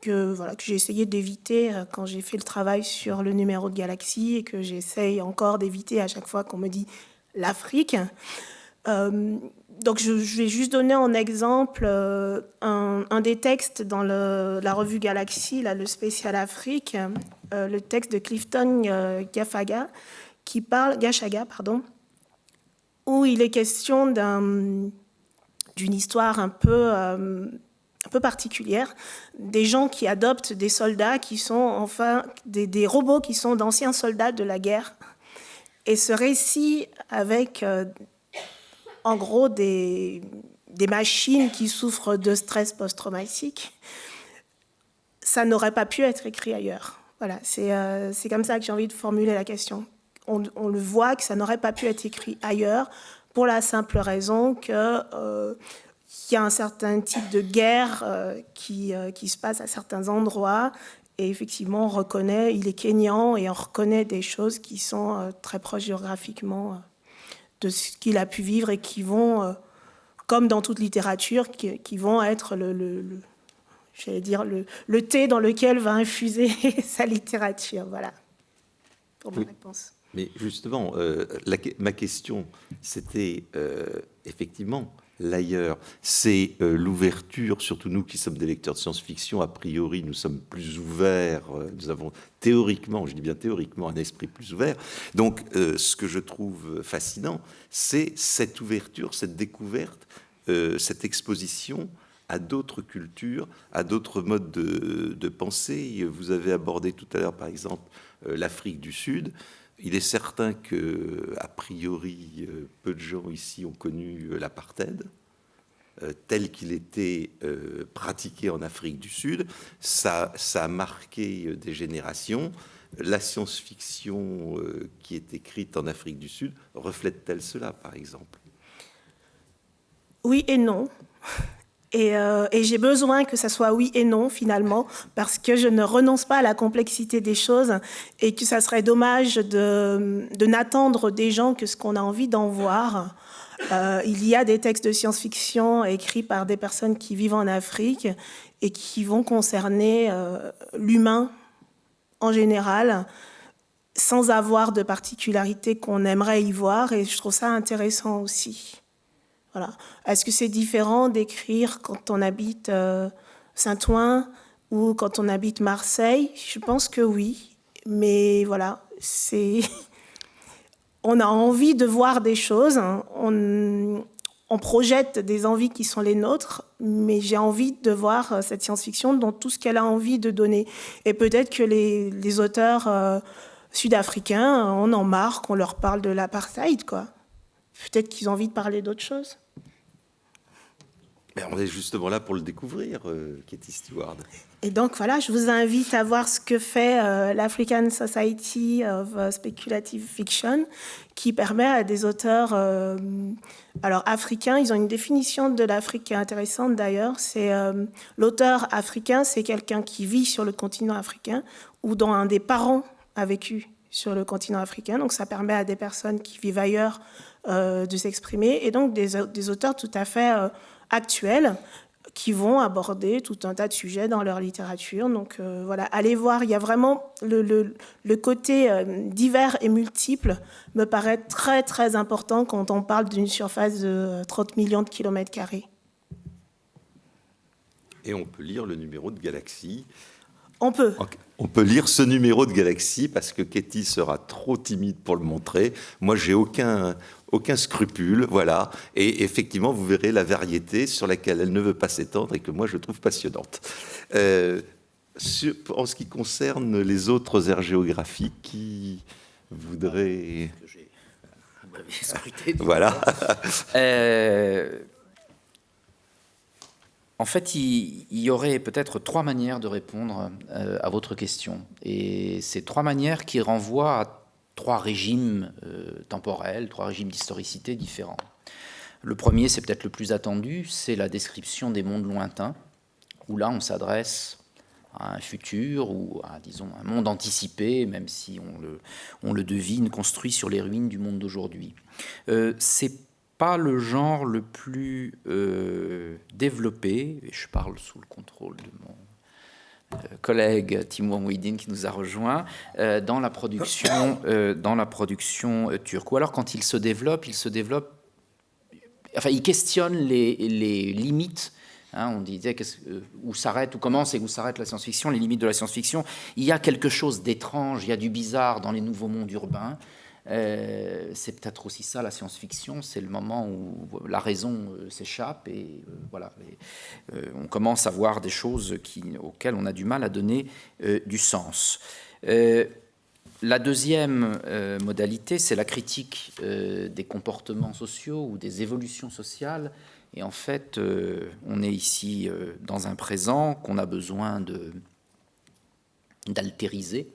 que, voilà, que j'ai essayé d'éviter euh, quand j'ai fait le travail sur le numéro de Galaxie et que j'essaye encore d'éviter à chaque fois qu'on me dit l'Afrique donc je, vais juste donner en exemple euh, un, des textes dans la revue Galaxy, là, le spécial Afrique, euh, le texte de Clifton euh, Gafaga, qui parle, Gachaga, pardon, où il est question d'une histoire un peu, un peu particulière, des gens qui adoptent des soldats qui sont enfin des, robots qui sont d'anciens soldats de la guerre. Et ce récit avec en gros des machines qui souffrent de stress post-traumatique, ça n'aurait pas pu être écrit ailleurs. Voilà, c'est euh, comme ça que j'ai envie de formuler la question. On, le voit que ça n'aurait pas pu être écrit ailleurs pour la simple raison qu'il euh, y a un certain type de guerre euh, qui, euh, qui, se passe à certains endroits. Et effectivement, on reconnaît, il est kényan et on reconnaît des choses qui sont très proches géographiquement de ce qu'il a pu vivre et qui vont, comme dans toute littérature, qui, vont être le, j'allais dire le, le, thé dans lequel va infuser (laughs) sa littérature. Voilà pour ma réponse. Mais justement, euh, ma question, c'était euh, effectivement l'ailleurs. C'est euh, l'ouverture, surtout nous qui sommes des lecteurs de science-fiction, a priori nous sommes plus ouverts, euh, nous avons théoriquement, je dis bien théoriquement, un esprit plus ouvert. Donc ce que je trouve fascinant, c'est cette ouverture, cette découverte, cette exposition à d'autres cultures, à d'autres modes de, de, pensée. Vous avez abordé tout à l'heure, par exemple, l'Afrique du Sud. Il est certain que, a priori, euh, peu de gens ici ont connu euh, l'apartheid euh, tel qu'il était pratiqué en Afrique du Sud. Ça, ça a marqué des générations. La science-fiction qui est écrite en Afrique du Sud reflète-t-elle cela, par exemple? Oui et non. Euh, et, j'ai besoin que ça soit oui et non finalement, parce que je ne renonce pas à la complexité des choses et que ça serait dommage de, n'attendre des gens que ce qu'on a envie d'en voir. Euh, il y a des textes de science-fiction écrits par des personnes qui vivent en Afrique et qui vont concerner euh, l'humain en général, sans avoir de particularité qu'on aimerait y voir, et je trouve ça intéressant aussi. Est-ce que c'est différent d'écrire quand on habite euh, Saint-Ouen ou quand on habite Marseille? Je pense que oui. Mais voilà, c'est... (laughs) on a envie de voir des choses. Hein. On, projette des envies qui sont les nôtres, mais j'ai envie de voir euh, cette science-fiction dans tout ce qu'elle a envie de donner. Et peut-être que les, auteurs euh, sud-africains en en marre qu'on leur parle de l'apartheid, quoi. Peut-être qu'ils ont envie de parler d'autre chose. on est justement là pour le découvrir, euh, Katie Stewart. Et donc voilà, je vous invite à voir ce que fait euh, l'African Society of euh, Speculative Fiction, qui permet à des auteurs, alors africains, ils ont une définition de l'Afrique qui est intéressante d'ailleurs. C'est l'auteur africain, c'est quelqu'un qui vit sur le continent africain ou dont un des parents a vécu sur le continent africain. Donc ça permet à des personnes qui vivent ailleurs de s'exprimer, et donc des, auteurs tout à fait euh, actuels qui vont aborder tout un tas de sujets dans leur littérature. Donc euh, voilà, allez voir, il y a vraiment le, le, côté divers et multiple me paraît très très important quand on parle d'une surface de 30 millions de kilomètres carrés. Et on peut lire le numéro de Galaxie On peut. On peut lire ce numéro de Galaxy parce que Katie sera trop timide pour le montrer. Moi, j'ai aucun, aucun scrupule, voilà. Et effectivement, vous verrez la variété sur laquelle elle ne veut pas s'étendre et que moi, je trouve passionnante. Euh, en ce qui concerne les autres aires géographiques, qui voudraient... (laughs) Voilà. euh, en fait, il, y aurait peut-être trois manières de répondre euh, à votre question. Et ces trois manières qui renvoient à trois régimes euh, temporels, trois régimes d'historicité différents. Le premier, c'est peut-être le plus attendu, c'est la description des mondes lointains, où là, on s'adresse à un futur ou à, disons, un monde anticipé, même si on le, on le devine, construit sur les ruines du monde d'aujourd'hui. Euh, c'est pas le genre le plus euh, développé, et je parle sous le contrôle de mon collègue Timur Mouidine qui nous a rejoint, euh, dans la production, (coughs) dans la production turque. Ou alors quand il se développe, il se développe, enfin il questionne les, les limites hein, on disait où s'arrête, où commence et où s'arrête la science-fiction, les limites de la science-fiction. Il y a quelque chose d'étrange, il y a du bizarre dans les nouveaux mondes urbains. Euh, c'est peut-être aussi ça la science-fiction, c'est le moment où la raison euh, s'échappe et euh, voilà, on commence à voir des choses auxquelles on a du mal à donner du sens. la deuxième modalité, c'est la critique des comportements sociaux ou des évolutions sociales. Et en fait, on est ici dans un présent qu'on a besoin d'altériser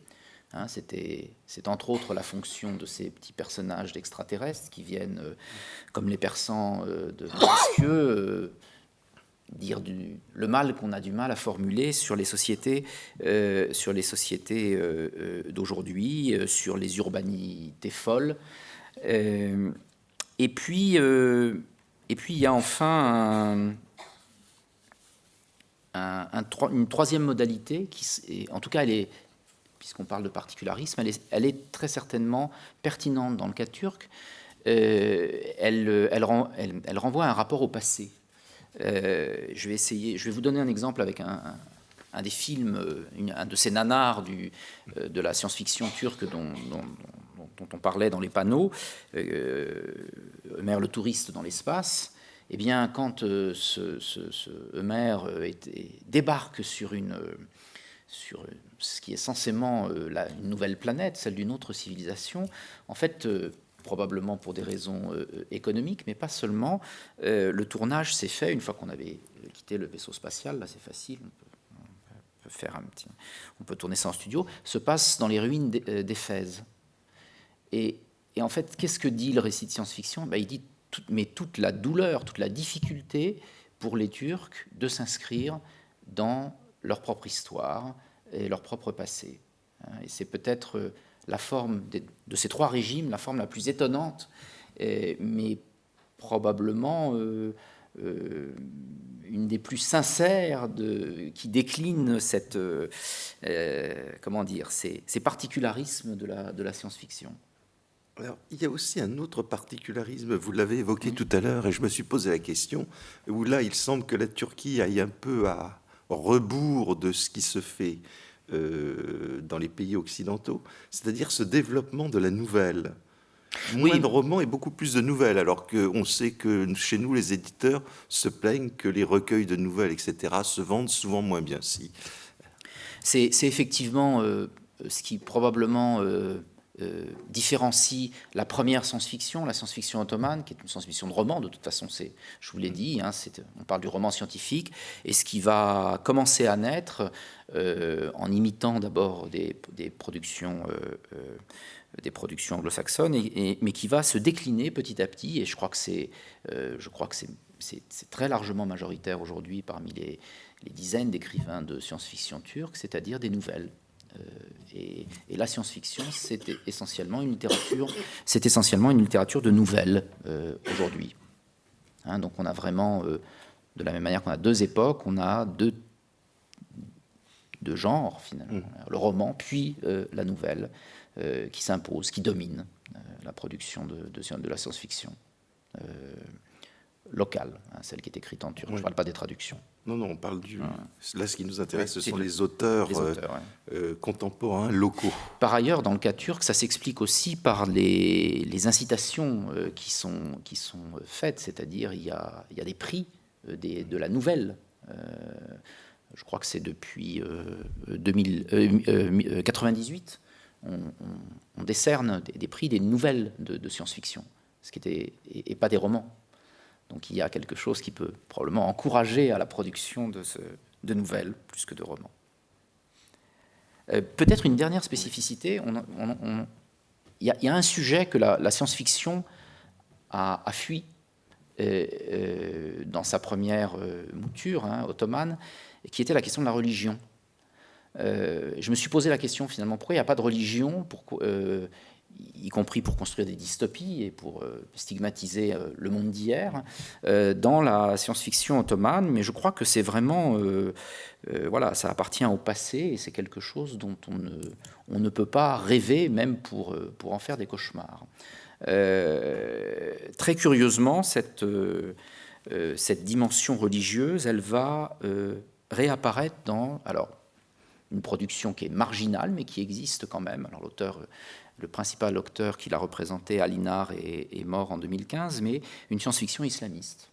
Hein, c'est entre autres la fonction de ces petits personnages d'extraterrestres qui viennent, euh, comme les persans euh, de Montesquieu, euh, dire le mal qu'on a du mal à formuler sur les sociétés, d'aujourd'hui, sur les urbanités folles. et puis, et puis il y a enfin une troisième modalité qui, en tout cas, elle est puisqu'on parle de particularisme, elle est, très certainement pertinente dans le cas turc. Euh, elle, renvoie un rapport au passé. Euh, je vais essayer, je vais vous donner un exemple avec un, des films, un de ces nanars euh, de la science-fiction turque dont, on parlait dans les panneaux, Eumer le touriste dans l'espace. Eh bien, quand ce, ce, débarque sur une, sur ce qui est censément euh, une nouvelle planète, celle d'une autre civilisation, en fait, euh, probablement pour des raisons euh, économiques, mais pas seulement, le tournage s'est fait une fois qu'on avait quitté le vaisseau spatial, là c'est facile, on peut, faire un petit, on peut tourner ça en studio, se passe dans les ruines d'Éphèse. Et, en fait, qu'est-ce que dit le récit de science-fiction? Ben, Il dit, mais toute la douleur, toute la difficulté pour les Turcs de s'inscrire dans leur propre histoire et leur propre passé. Hein. Et c'est peut-être euh, la forme de, ces trois régimes, la forme la plus étonnante, mais probablement euh, euh, une des plus sincères de, qui décline cette, comment dire, ces, particularismes de la, de la science-fiction. Alors, il y a aussi un autre particularisme, vous l'avez évoqué tout à l'heure, et je me suis posé la question, où là, il semble que la Turquie aille un peu à, rebours de ce qui se fait euh, dans les pays occidentaux, c'est-à-dire ce développement de la nouvelle. Moins de romans et beaucoup plus de nouvelles, alors qu'on sait que chez nous, les éditeurs se plaignent que les recueils de nouvelles, etc., se vendent souvent moins bien. Si. C'est effectivement euh, ce qui probablement euh, euh, différencie la première science-fiction, la science-fiction ottomane, qui est une science-fiction de roman, de toute façon, c'est, je vous l'ai dit, hein, on parle du roman scientifique, et ce qui va commencer à naître euh, en imitant d'abord des, productions, euh, des productions anglo-saxonnes, et, mais qui va se décliner petit à petit, et je crois que c'est, je crois que c'est, très largement majoritaire aujourd'hui parmi les, les dizaines d'écrivains de science-fiction turcs, c'est-à-dire des nouvelles. Euh, et, la science-fiction, c'est essentiellement une littérature, c'est essentiellement une littérature de nouvelles euh, aujourd'hui. Hein, donc on a vraiment, euh, de la même manière qu'on a deux époques, on a deux, deux genres finalement, mmh. le roman puis la nouvelle qui s'impose, qui domine la production de, de, de la science-fiction. Locale, hein, celle qui est écrite en turc. Je ne parle pas des traductions. Non, non, on parle du... Là, ce qui nous intéresse, ce sont les auteurs, contemporains, locaux. Par ailleurs, dans le cas turc, ça s'explique aussi par les, incitations qui, sont, qui sont faites, c'est-à-dire il, y a, il y a des prix des, de la nouvelle je crois que c'est depuis 1998, euh, euh, on, décerne des, prix des nouvelles de, science-fiction, ce qui était et, pas des romans. Donc il y a quelque chose qui peut probablement encourager à la production de, ce, de nouvelles plus que de romans. Euh, peut-être une dernière spécificité. Il y, a un sujet que la, science-fiction a, fui dans sa première mouture hein, ottomane, qui était la question de la religion. Euh, je me suis posé la question finalement, pourquoi il n'y a pas de religion, euh, y compris pour construire des dystopies et pour euh, stigmatiser le monde d'hier, dans la science-fiction ottomane, mais je crois que c'est vraiment, voilà, ça appartient au passé et c'est quelque chose dont on ne, on ne, peut pas rêver, même pour, pour en faire des cauchemars. très curieusement, cette, cette dimension religieuse, elle va réapparaître dans alors, une production qui est marginale, mais qui existe quand même. Alors l'auteur, le principal auteur qui l'a représenté, Alinar, est, est, mort en 2015, mais une science-fiction islamiste.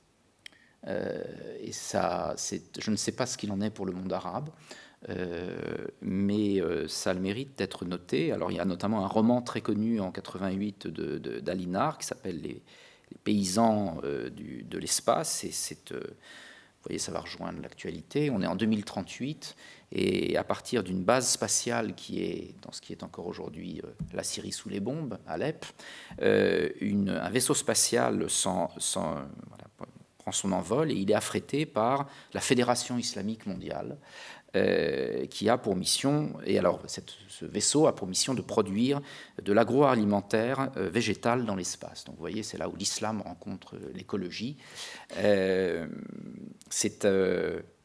Euh, et ça, je ne sais pas ce qu'il en est pour le monde arabe, euh, mais euh, ça le mérite d'être noté. Alors il y a notamment un roman très connu en 88 d'Alinar qui s'appelle les, paysans de l'espace, et c'est vous voyez, ça va rejoindre l'actualité. On est en 2038 et à partir d'une base spatiale qui est dans ce qui est encore aujourd'hui euh, la Syrie sous les bombes, Alep, euh, un vaisseau spatial prend son envol et il est affrété par la Fédération islamique mondiale. Euh, qui a pour mission, et alors ce vaisseau a pour mission de produire de l'agroalimentaire euh, végétal dans l'espace. Donc vous voyez, c'est là où l'islam rencontre l'écologie. C'est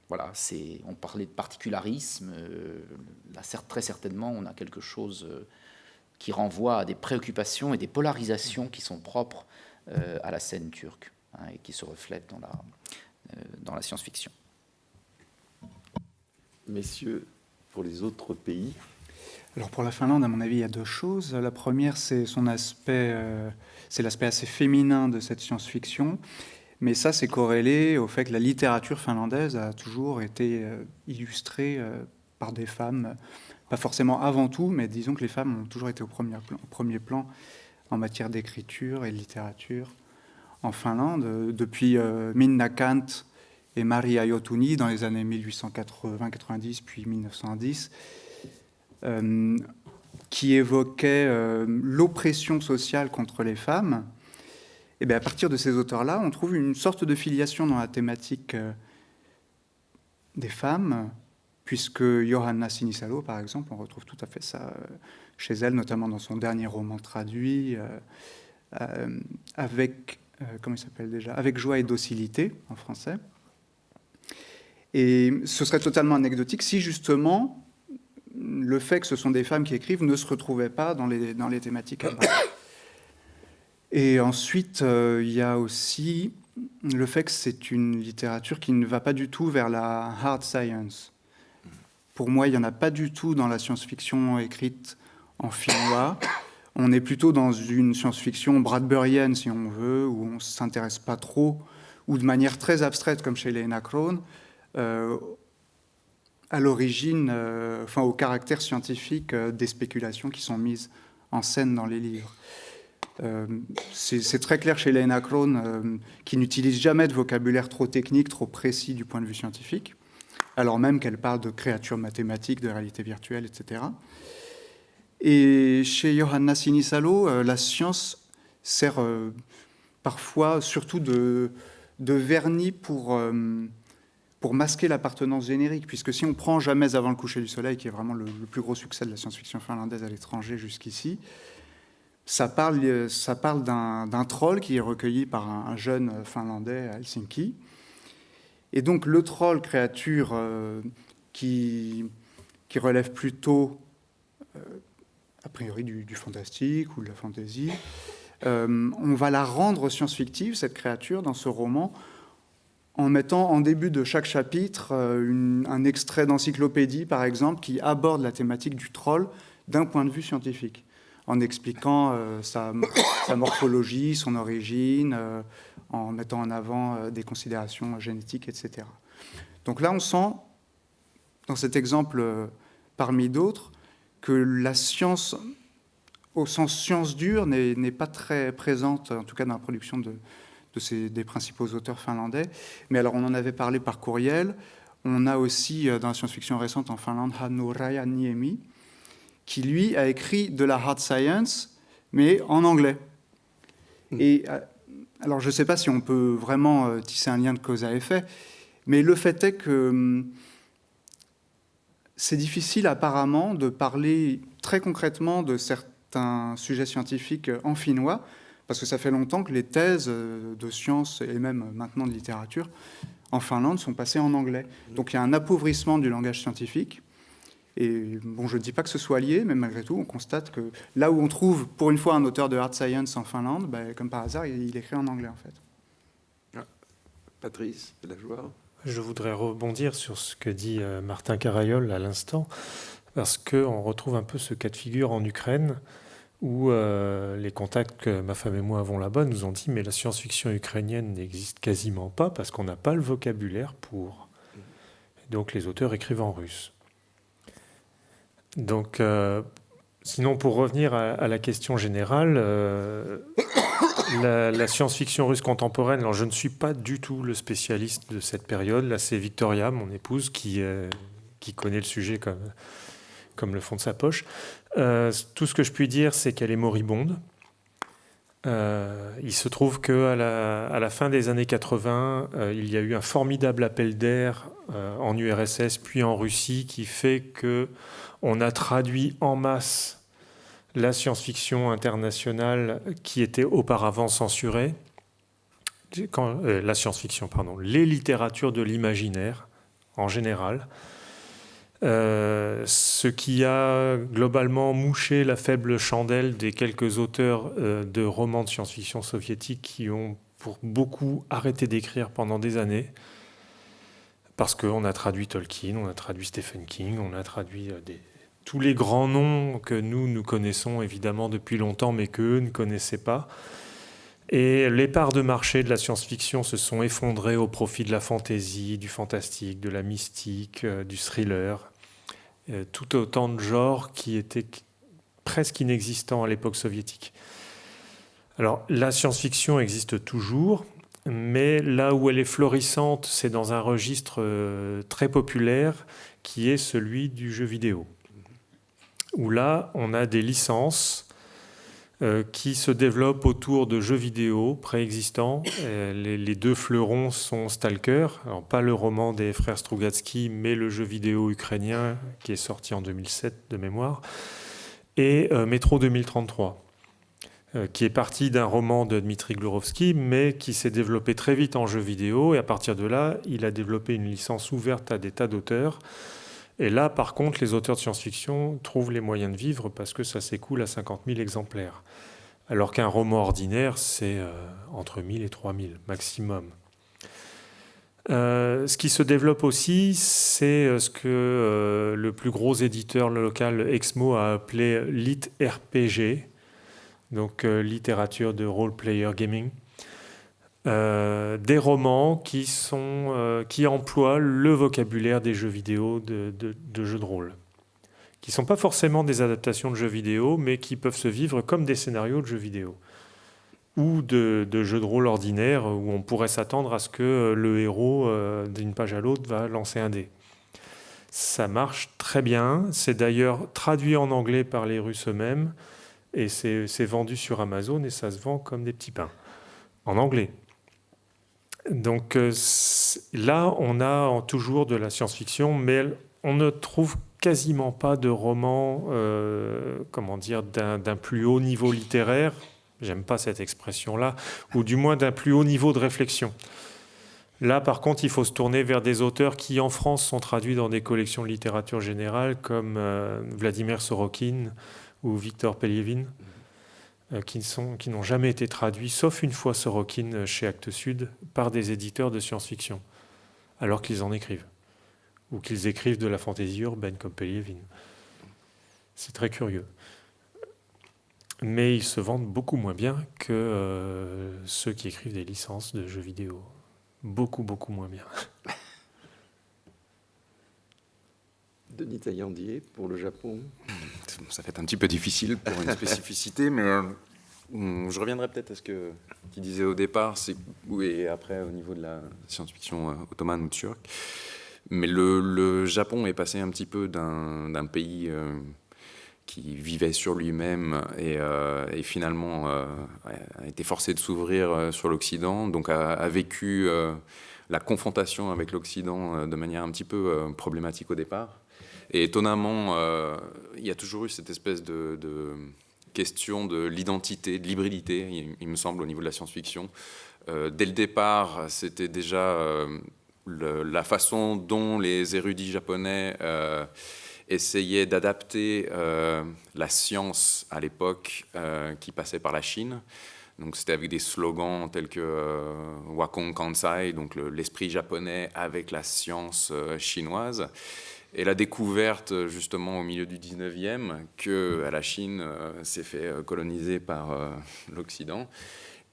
voilà, c'est, on parlait de particularisme. là, très certainement, on a quelque chose qui renvoie à des préoccupations et des polarisations qui sont propres à la scène turque hein, et qui se reflètent dans la, dans la science-fiction messieurs, pour les autres pays Alors pour la Finlande, à mon avis, il y a deux choses. La première, c'est son aspect, euh, c'est l'aspect assez féminin de cette science-fiction. Mais ça, c'est corrélé au fait que la littérature finlandaise a toujours été euh, illustrée euh, par des femmes, pas forcément avant tout, mais disons que les femmes ont toujours été au premier plan, en matière d'écriture et de littérature en Finlande. Depuis Minna Kant, et Maria Iotuni dans les années 1880-90 puis 1910, euh, qui évoquait euh, l'oppression sociale contre les femmes. Et bien à partir de ces auteurs-là, on trouve une sorte de filiation dans la thématique euh, des femmes, puisque Johanna Sinisalo, par exemple, on retrouve tout à fait ça chez elle, notamment dans son dernier roman traduit, avec, comment il s'appelle déjà, avec joie et docilité en français. Et ce serait totalement anecdotique si justement le fait que ce sont des femmes qui écrivent ne se retrouvait pas dans les, dans les thématiques Et ensuite, euh, il y a aussi le fait que c'est une littérature qui ne va pas du tout vers la hard science. Pour moi, il n'y en a pas du tout dans la science-fiction écrite en finnois. On est plutôt dans une science-fiction bradburienne, si on veut, où on ne s'intéresse pas trop, ou de manière très abstraite, comme chez Lena Krohn, euh, à l'origine, euh, enfin au caractère scientifique des spéculations qui sont mises en scène dans les livres. C'est très clair chez Lena Krohn, qui n'utilise jamais de vocabulaire trop technique, trop précis du point de vue scientifique, alors même qu'elle parle de créatures mathématiques, de réalité virtuelle, etc. Et chez Johanna Sinisalo, la science sert parfois surtout de, de vernis pour pour masquer l'appartenance générique, puisque si on prend Jamais avant le coucher du soleil, qui est vraiment le, plus gros succès de la science-fiction finlandaise à l'étranger jusqu'ici, ça parle, ça parle d'un troll qui est recueilli par un, jeune finlandais à Helsinki. Et donc le troll, créature euh, qui, relève plutôt, euh, a priori, du, fantastique ou de la fantaisie, euh, on va la rendre science-fictive, cette créature, dans ce roman, en mettant en début de chaque chapitre euh, un extrait d'encyclopédie, par exemple, qui aborde la thématique du troll d'un point de vue scientifique, en expliquant euh, sa, morphologie, son origine, en mettant en avant des considérations génétiques, etc. Donc là, on sent, dans cet exemple parmi d'autres, que la science au sens science dure n'est pas très présente, en tout cas dans la production de, ces, des principaux auteurs finlandais. Mais alors on en avait parlé par courriel. On a aussi euh, dans la science-fiction récente en Finlande Hannu Rajaniemi, qui lui a écrit de la hard science, mais en anglais. Hmm. Et euh, alors je ne sais pas si on peut vraiment euh, tisser un lien de cause à effet, mais le fait est que hum, c'est difficile apparemment de parler très concrètement de certains un sujet scientifique en finnois, parce que ça fait longtemps que les thèses de sciences et même maintenant de littérature en Finlande sont passées en anglais. Donc il y a un appauvrissement du langage scientifique. Et bon, je ne dis pas que ce soit lié, mais malgré tout, on constate que là où on trouve pour une fois un auteur de hard science en Finlande, ben, comme par hasard, il, écrit en anglais en fait. Ah, Patrice, la joie. Je voudrais rebondir sur ce que dit euh, Martin Carayol à l'instant parce qu'on retrouve un peu ce cas de figure en Ukraine où euh, les contacts que ma femme et moi avons là-bas nous ont dit mais la science-fiction ukrainienne n'existe quasiment pas parce qu'on n'a pas le vocabulaire pour. donc les auteurs écrivent en russe. Donc, euh, sinon pour revenir à, la question générale, euh, (coughs) la, science-fiction russe contemporaine, alors je ne suis pas du tout le spécialiste de cette période. Là, c'est Victoria, mon épouse, qui, qui connaît le sujet comme comme le fond de sa poche. Euh, tout ce que je puis dire, c'est qu'elle est moribonde. Euh, il se trouve qu'à la, à la fin des années 80, euh, il y a eu un formidable appel d'air en URSS puis en Russie qui fait que on a traduit en masse la science-fiction internationale qui était auparavant censurée, quand, la science-fiction, pardon, les littératures de l'imaginaire en général. Euh, ce qui a globalement mouché la faible chandelle des quelques auteurs euh, de romans de science-fiction soviétiques qui ont pour beaucoup arrêté d'écrire pendant des années, parce qu'on a traduit Tolkien, on a traduit Stephen King, on a traduit euh, tous les grands noms que nous, nous connaissons évidemment depuis longtemps, mais qu'eux ne connaissaient pas. Et les parts de marché de la science-fiction se sont effondrées au profit de la fantaisie, du fantastique, de la mystique, euh, du thriller, euh, tout autant de genres qui étaient presque inexistants à l'époque soviétique. Alors la science-fiction existe toujours, mais là où elle est florissante, c'est dans un registre euh, très populaire qui est celui du jeu vidéo, où là on a des licences euh, qui se développe autour de jeux vidéo préexistants. Euh, les, deux fleurons sont Stalker, alors pas le roman des frères Strugatsky, mais le jeu vidéo ukrainien qui est sorti en 2007 de mémoire, et euh, Metro 2033 qui est parti d'un roman de Dmitri Glurovsky, mais qui s'est développé très vite en jeu vidéo, et à partir de là, il a développé une licence ouverte à des tas d'auteurs, et là, par contre, les auteurs de science-fiction trouvent les moyens de vivre parce que ça s'écoule à 50 000 exemplaires. Alors qu'un roman ordinaire, c'est euh, entre 1000 et 3000 maximum. Euh, ce qui se développe aussi, c'est euh, ce que le plus gros éditeur local Exmo a appelé Lit RPG, donc littérature de role player gaming. Euh, des romans qui, sont, euh, qui emploient le vocabulaire des jeux vidéo de, jeux de rôle, qui ne sont pas forcément des adaptations de jeux vidéo, mais qui peuvent se vivre comme des scénarios de jeux vidéo, ou de, jeux de rôle ordinaires, où on pourrait s'attendre à ce que le héros, euh, d'une page à l'autre, va lancer un dé. Ça marche très bien, c'est d'ailleurs traduit en anglais par les Russes eux-mêmes, et c'est vendu sur Amazon, et ça se vend comme des petits pains, en anglais. Donc euh, là, on a toujours de la science-fiction, mais on ne trouve quasiment pas de romans, euh, comment dire, d'un plus haut niveau littéraire. J'aime pas cette expression-là, ou du moins d'un plus haut niveau de réflexion. Là, par contre, il faut se tourner vers des auteurs qui, en France, sont traduits dans des collections de littérature générale, comme euh, Vladimir Sorokin ou Victor Pelievin. qui n'ont jamais été traduits, sauf une fois Sorokin chez Actes Sud, par des éditeurs de science-fiction, alors qu'ils en écrivent, ou qu'ils écrivent de la fantaisie urbaine comme Pelievin. C'est très curieux. Mais ils se vendent beaucoup moins bien que euh, ceux qui écrivent des licences de jeux vidéo. Beaucoup, beaucoup moins bien. Denis Taillandier, pour le Japon (laughs) Ça fait un petit peu difficile pour une spécificité, mais euh, je reviendrai peut-être à ce que tu disais au départ, et après au niveau de la science-fiction euh, ottomane ou turque. Mais le, Japon est passé un petit peu d'un pays qui vivait sur lui-même et, euh, finalement euh, a été forcé de s'ouvrir euh, sur l'Occident, donc a, vécu la confrontation avec l'Occident de manière un petit peu problématique au départ. Et étonnamment, il y a toujours eu cette espèce de, question de l'identité, de l'hybridité, il, me semble, au niveau de la science-fiction. dès le départ, c'était déjà la façon dont les érudits japonais essayait d'adapter euh, la science à l'époque euh, qui passait par la Chine. Donc c'était avec des slogans tels que euh, Wakong Kansai, donc l'esprit japonais avec la science chinoise. Et la découverte justement au milieu du 19e que la Chine s'est fait coloniser par l'Occident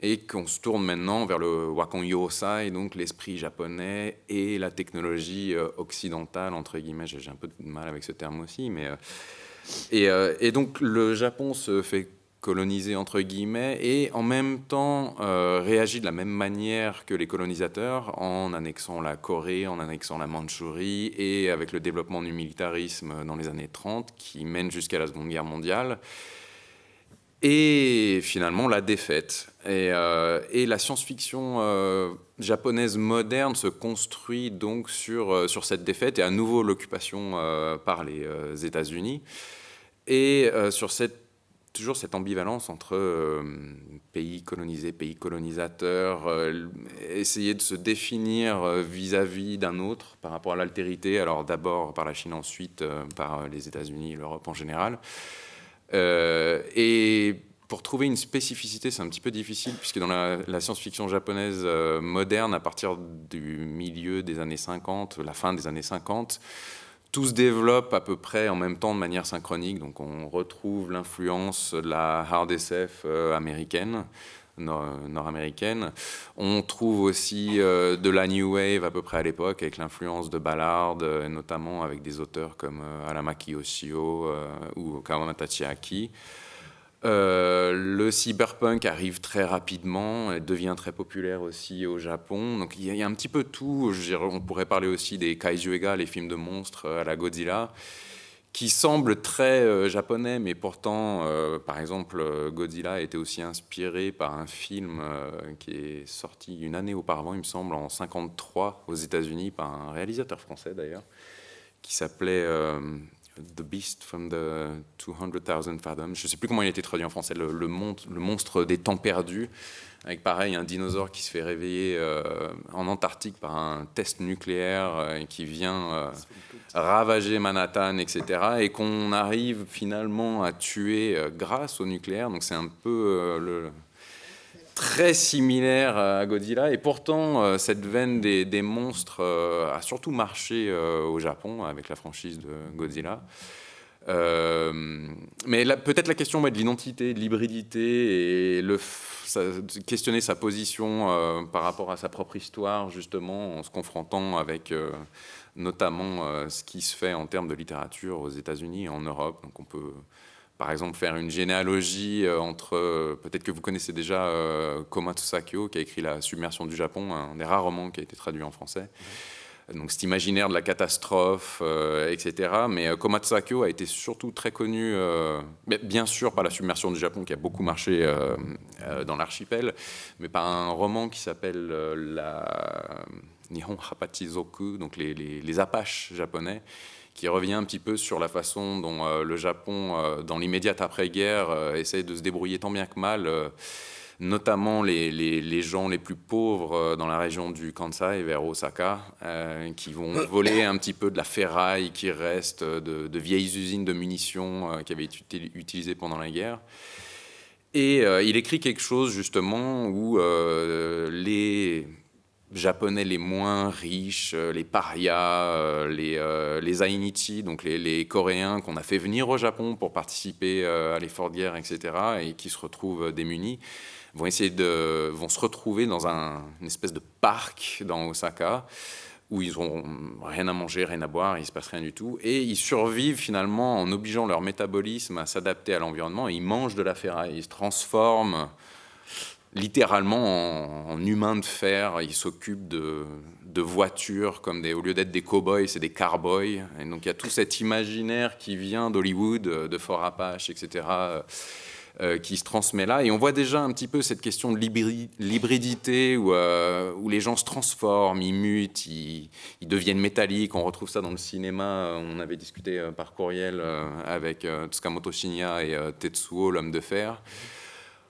et qu'on se tourne maintenant vers le Wakon Yosai, donc l'esprit japonais et la technologie euh, occidentale, entre guillemets, j'ai un peu de mal avec ce terme aussi, mais... Euh, euh, et, donc le Japon se fait coloniser, entre guillemets, et en même temps réagit de la même manière que les colonisateurs, en annexant la Corée, en annexant la Mandchourie, et avec le développement du militarisme dans les années 30, qui mène jusqu'à la Seconde Guerre mondiale et finalement la défaite. Et, euh, la science-fiction euh, japonaise moderne se construit donc euh, sur cette défaite et à nouveau l'occupation par les États-Unis et sur cette, toujours cette ambivalence entre pays colonisés, pays colonisateurs, essayer de se définir vis-à-vis d'un autre par rapport à l'altérité, alors d'abord par la Chine, ensuite par les États-Unis, l'Europe en général. Euh, et pour trouver une spécificité, c'est un petit peu difficile, puisque dans la, science-fiction japonaise euh, moderne, à partir du milieu des années 50, la fin des années 50, tout se développe à peu près en même temps de manière synchronique. Donc on retrouve l'influence de la hard SF euh, américaine, nord-américaine. On trouve aussi euh, de la New Wave à peu près à l'époque, avec l'influence de Ballard, euh, notamment avec des auteurs comme Alamaki Yoshio ou Kawamata Chiaki. Le cyberpunk arrive très rapidement devient très populaire aussi au Japon. Donc il y, a un petit peu tout. on pourrait parler aussi des kaiju ega, les films de monstres à la Godzilla qui semble très euh, japonais, mais pourtant, euh, par exemple, euh, Godzilla été aussi inspiré par un film qui est sorti une année auparavant, il me semble, en 53 aux États-Unis, par un réalisateur français d'ailleurs, qui s'appelait The Beast from the 200,000 Fathoms. Je ne sais plus comment il a été traduit en français, le, monstre des temps perdus avec pareil un dinosaure qui se fait réveiller en Antarctique par un test nucléaire et qui vient ravager Manhattan, etc. Et qu'on arrive finalement à tuer euh, grâce au nucléaire. Donc c'est un peu euh, le, très similaire à Godzilla. Et pourtant, euh, cette veine des, monstres a surtout marché au Japon avec la franchise de Godzilla. mais peut-être la question de l'identité, de l'hybridité et le, questionner sa position par rapport à sa propre histoire, justement, en se confrontant avec notamment euh, ce qui se fait en termes de littérature aux États-Unis et en Europe. Donc on peut par exemple faire une généalogie euh, entre, euh, peut-être que vous connaissez déjà Komatsu Sakyo, qui a écrit La submersion du Japon, un des rares romans qui a été traduit en français. Donc cet imaginaire de la catastrophe, etc. Mais Komatsu Sakyo a été surtout très connu, bien sûr par la submersion du Japon qui a beaucoup marché dans l'archipel, mais par un roman qui s'appelle La Nihon Hapatizoku, donc les, les, Apaches japonais, qui revient un petit peu sur la façon dont euh, le Japon, euh, dans l'immédiate après-guerre, euh, essaye de se débrouiller tant bien que mal, notamment les, les, gens les plus pauvres dans la région du Kansai, vers Osaka, qui vont voler un petit peu de la ferraille qui reste de, de vieilles usines de munitions qui avaient été utilisées pendant la guerre. Et il écrit quelque chose justement où les japonais les moins riches, euh, les parias, euh, les, euh, les Ainichi, donc les, Coréens qu'on a fait venir au Japon pour participer à l'effort de guerre, etc., et qui se retrouvent démunis, vont essayer de, vont se retrouver dans un, une espèce de parc dans Osaka où ils n'ont rien à manger, rien à boire, il ne se passe rien du tout. Et ils survivent finalement en obligeant leur métabolisme à s'adapter à l'environnement. Ils mangent de la ferraille, ils se transforment littéralement en, humain de fer. Ils s'occupent de, voitures comme au lieu d'être des cow-boys, c'est des carboys. Et donc il y a tout cet imaginaire qui vient d'Hollywood, de Fort Apache, etc. Euh, qui se transmet là. Et on voit déjà un petit peu cette question de l'hybridité où, euh, les gens se transforment, ils mutent, ils, deviennent métalliques. On retrouve ça dans le cinéma. On avait discuté euh, par courriel avec Tsukamoto Shinya et Tetsuo, l'homme de fer.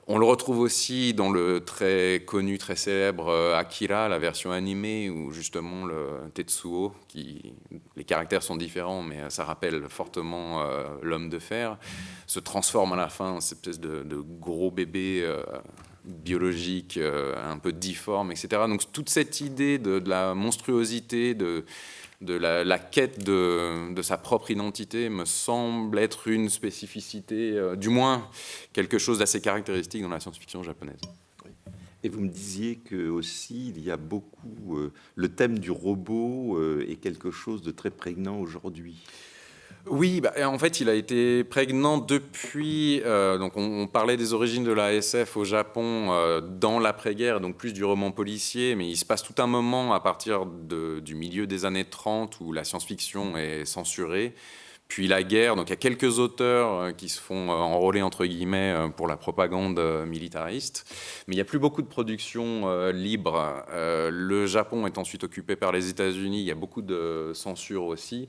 On le retrouve aussi dans le très connu, très célèbre euh, Akira, la version animée, où justement le Tetsuo, qui, les caractères sont différents, mais euh, ça rappelle fortement euh, l'homme de fer, se transforme à la fin en cette espèce de, gros bébé biologique, un peu difforme, etc. Donc toute cette idée de la monstruosité, de, de la, quête de, sa propre identité me semble être une spécificité, euh, du moins quelque chose d'assez caractéristique dans la science-fiction japonaise. Et vous me disiez que aussi il y a beaucoup euh, le thème du robot euh, est quelque chose de très prégnant aujourd'hui. Oui, bah, en fait, il a été prégnant depuis. Euh, donc, on, parlait des origines de la SF au Japon euh, dans l'après-guerre, donc plus du roman policier, mais il se passe tout un moment à partir du milieu des années 30 où la science-fiction est censurée. Puis la guerre, donc il y a quelques auteurs euh, qui se font enrôler entre guillemets pour la propagande militariste, mais il n'y a plus beaucoup de production libre. le Japon est ensuite occupé par les États-Unis, il y a beaucoup de censure aussi.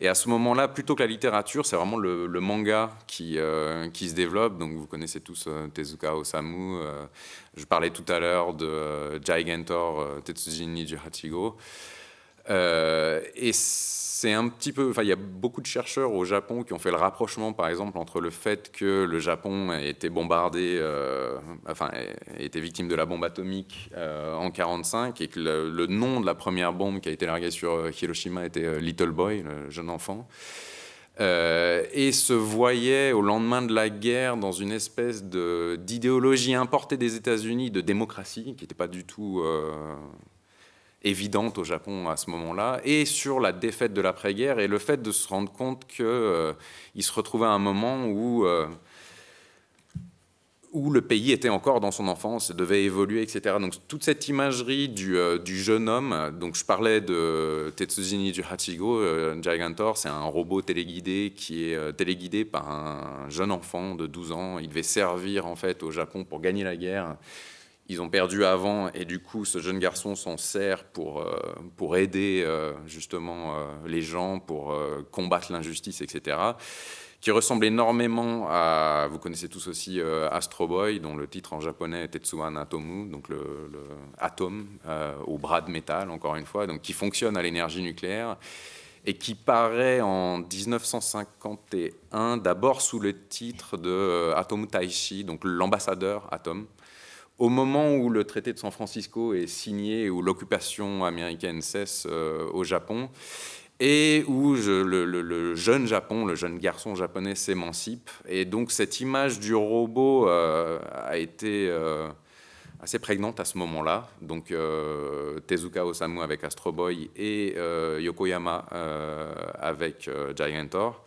Et à ce moment-là, plutôt que la littérature, c'est vraiment le, manga qui, euh, qui se développe. Donc vous connaissez tous euh, Tezuka Osamu. Euh, je parlais tout à l'heure de Gigantor, Tetsujin Niji Hachigo. Et c'est un petit peu, enfin, il y a beaucoup de chercheurs au Japon qui ont fait le rapprochement, par exemple, entre le fait que le Japon a été bombardé, euh, enfin, a été victime de la bombe atomique euh, en 45 et que le, nom de la première bombe qui a été larguée sur euh, Hiroshima était Little Boy, le jeune enfant. et se voyait au lendemain de la guerre dans une espèce d'idéologie importée des États-Unis de démocratie qui n'était pas du tout évidente au Japon à ce moment-là, et sur la défaite de l'après-guerre et le fait de se rendre compte qu'il euh, se retrouvait à un moment où, euh, où le pays était encore dans son enfance, devait évoluer, etc. Donc toute cette imagerie du, euh, du jeune homme, donc je parlais de Tetsujin du Hachigo, Gigantor, c'est un robot téléguidé qui est téléguidé par un jeune enfant de 12 ans. Il devait servir en fait au Japon pour gagner la guerre ils ont perdu avant et du coup ce jeune garçon s'en sert pour, euh, pour aider euh, justement euh, les gens, pour combattre l'injustice, etc. Qui ressemble énormément à, vous connaissez tous aussi Astro Boy, dont le titre en japonais est Tetsuan Atomu, donc le, le atome au bras de métal, encore une fois, donc qui fonctionne à l'énergie nucléaire et qui paraît en 1951 d'abord sous le titre de Atomu Taishi, donc l'ambassadeur Atom au moment où le traité de San Francisco est signé où l'occupation américaine cesse euh, au Japon, et où le, jeune Japon, le jeune garçon japonais s'émancipe. Et donc cette image du robot euh, a été euh, assez prégnante à ce moment-là. Donc Tezuka Osamu avec Astro Boy et Yokoyama avec Gigantor.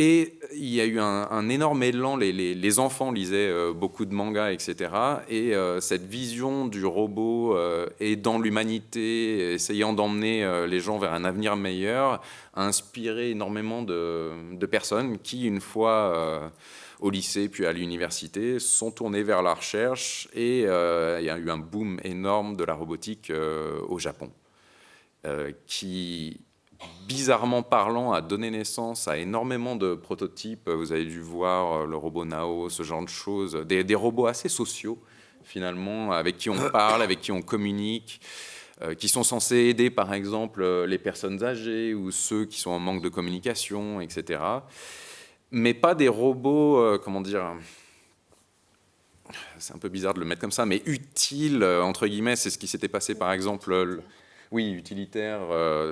Et il y a eu un, énorme élan, les, enfants lisaient euh, beaucoup de mangas, etc. Et euh, cette vision du robot euh, et dans l'humanité, essayant d'emmener les gens vers un avenir meilleur, a inspiré énormément de, personnes qui, une fois au lycée puis à l'université, sont tournées vers la recherche et il y a eu un boom énorme de la robotique au Japon, qui bizarrement parlant, a donné naissance à énormément de prototypes. Vous avez dû voir euh, le robot Nao, ce genre de choses. Des, robots assez sociaux, finalement, avec qui on parle, avec qui on communique, euh, qui sont censés aider, par exemple, euh, les personnes âgées ou ceux qui sont en manque de communication, etc. Mais pas des robots, comment dire c'est un peu bizarre de le mettre comme ça, mais utile, entre guillemets, c'est ce qui s'était passé par exemple oui, utilitaire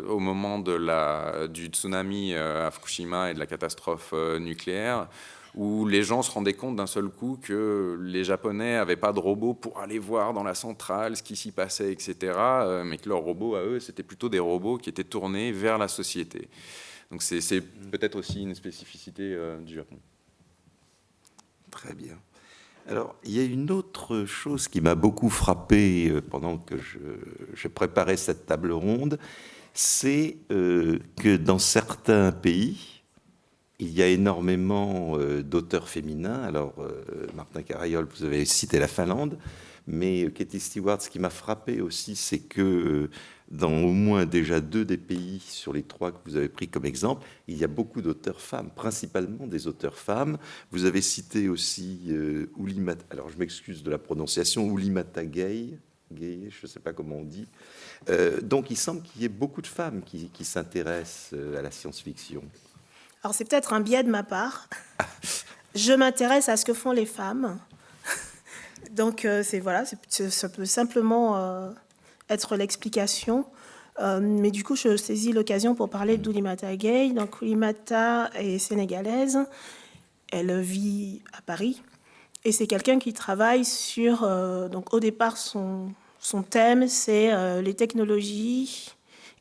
au moment de la, du tsunami à Fukushima et de la catastrophe nucléaire, où les gens se rendaient compte d'un seul coup que les Japonais n'avaient pas de robots pour aller voir dans la centrale ce qui s'y passait, etc., euh, mais que leurs robots, à eux, c'était plutôt des robots qui étaient tournés vers la société. Donc c'est peut-être aussi une spécificité euh, du Japon. Très bien. Alors, il y a une autre chose qui m'a beaucoup frappé euh, pendant que je, préparais cette table ronde, c'est que dans certains pays, il y a énormément euh, d'auteurs féminins. Alors, euh, Martin Carayol, vous avez cité la Finlande, mais Katie Stewart, ce qui m'a frappé aussi, c'est que euh, dans au moins déjà deux des pays sur les trois que vous avez pris comme exemple, il y a beaucoup d'auteurs femmes, principalement des auteurs femmes. Vous avez cité aussi euh, Oulimata, alors je m'excuse de la prononciation, Oulimata Gay, Gay je ne sais pas comment on dit. donc il semble qu'il y ait beaucoup de femmes qui s'intéressent à la science-fiction. Alors c'est peut-être un biais de ma part. (laughs) Je m'intéresse à ce que font les femmes. Donc euh, c'est voilà, ça peut simplement euh, être l'explication. Euh, mais du coup, je saisis l'occasion pour parler d'Oulimata Gay. Donc Oulimata est sénégalaise. Elle vit à Paris. Et c'est quelqu'un qui travaille sur... donc au départ, son, thème, c'est les technologies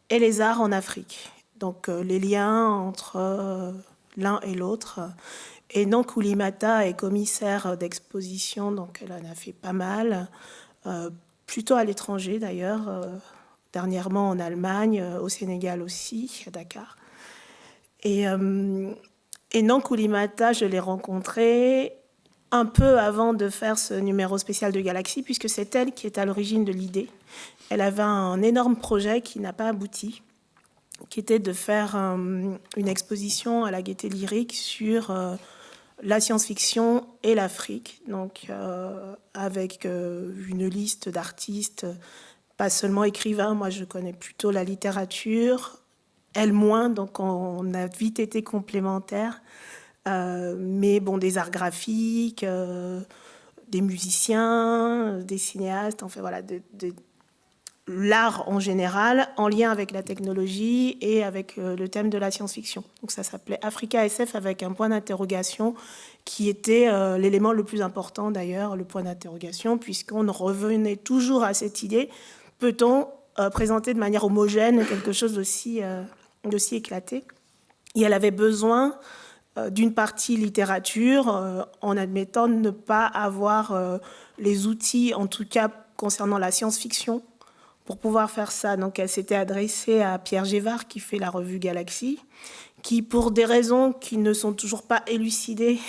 et les arts en Afrique donc euh, les liens entre euh, l'un et l'autre. Et donc Oulimata est commissaire d'exposition, donc elle en a fait pas mal, euh, plutôt à l'étranger d'ailleurs, dernièrement en Allemagne, au Sénégal aussi, à Dakar. Et, donc Oulimata, je l'ai rencontrée un peu avant de faire ce numéro spécial de Galaxy, puisque c'est elle qui est à l'origine de l'idée. Elle avait un énorme projet qui n'a pas abouti, qui était de faire euh, une exposition à la Gaîté Lyrique sur euh, la science-fiction et l'Afrique, donc euh, avec une liste d'artistes, pas seulement écrivains, moi je connais plutôt la littérature, elle moins, donc on, a vite été complémentaires, mais bon, des arts graphiques, des musiciens, des cinéastes, enfin voilà, des l'art en général en lien avec la technologie et avec euh, le thème de la science-fiction. Donc ça s'appelait Africa SF avec un point d'interrogation qui était euh, l'élément le plus important d'ailleurs, le point d'interrogation, puisqu'on revenait toujours à cette idée, peut-on euh, présenter de manière homogène quelque chose d'aussi éclaté? Et elle avait besoin d'une partie littérature en admettant ne pas avoir les outils, en tout cas concernant la science-fiction, pour pouvoir faire ça. Donc elle s'était adressée à Pierre Gévard qui fait la revue Galaxy, qui pour des raisons qui ne sont toujours pas élucidées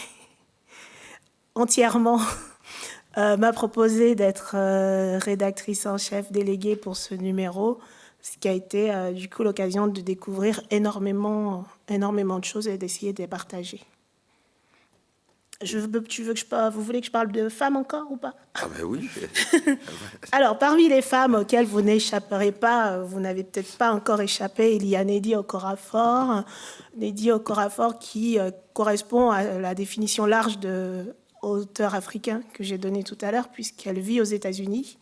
(laughs) entièrement, (laughs) euh, m'a proposé d'être euh, rédactrice en chef déléguée pour ce numéro, ce qui a été euh, du coup l'occasion de découvrir énormément, énormément de choses et d'essayer de les partager. Je tu veux que je, vous voulez que je parle de femmes encore ou pas? Ah ben oui. (laughs) Alors, parmi les femmes auxquelles vous n'échapperez pas, vous n'avez peut-être pas encore échappé, il y a Neddy Okorafor. Neddy Okorafor qui euh, correspond à la définition large de auteur africain que j'ai donnée tout à l'heure, puisqu'elle vit aux États-Unis,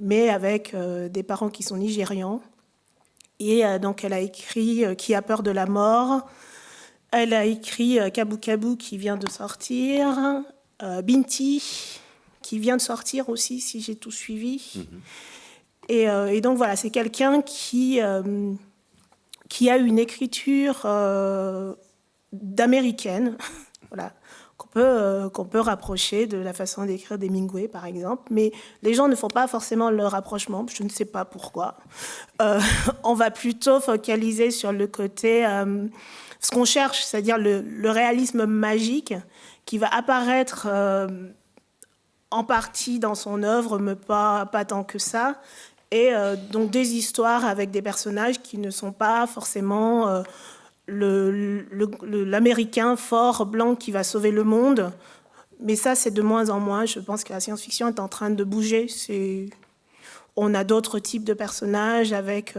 mais avec euh, des parents qui sont nigérians. Et euh, donc, elle a écrit Qui a peur de la mort elle a écrit euh, Kabou Kabou qui vient de sortir, euh, Binti qui vient de sortir aussi, si j'ai tout suivi. Mhm. Euh, et, donc voilà, c'est quelqu'un qui, qui a une écriture d'américaine, (laughs) voilà, qu'on peut, qu'on peut rapprocher de la façon d'écrire d'Hemingway, par exemple. Mais les gens ne font pas forcément le rapprochement, je ne sais pas pourquoi. (laughs) on va plutôt focaliser sur le côté ce qu'on cherche, c'est-à-dire le, réalisme magique qui va apparaître euh, en partie dans son œuvre, mais pas, pas tant que ça. Et euh, donc des histoires avec des personnages qui ne sont pas forcément euh, l'américain fort, blanc qui va sauver le monde. Mais ça, c'est de moins en moins. Je pense que la science-fiction est en train de bouger. On a d'autres types de personnages avec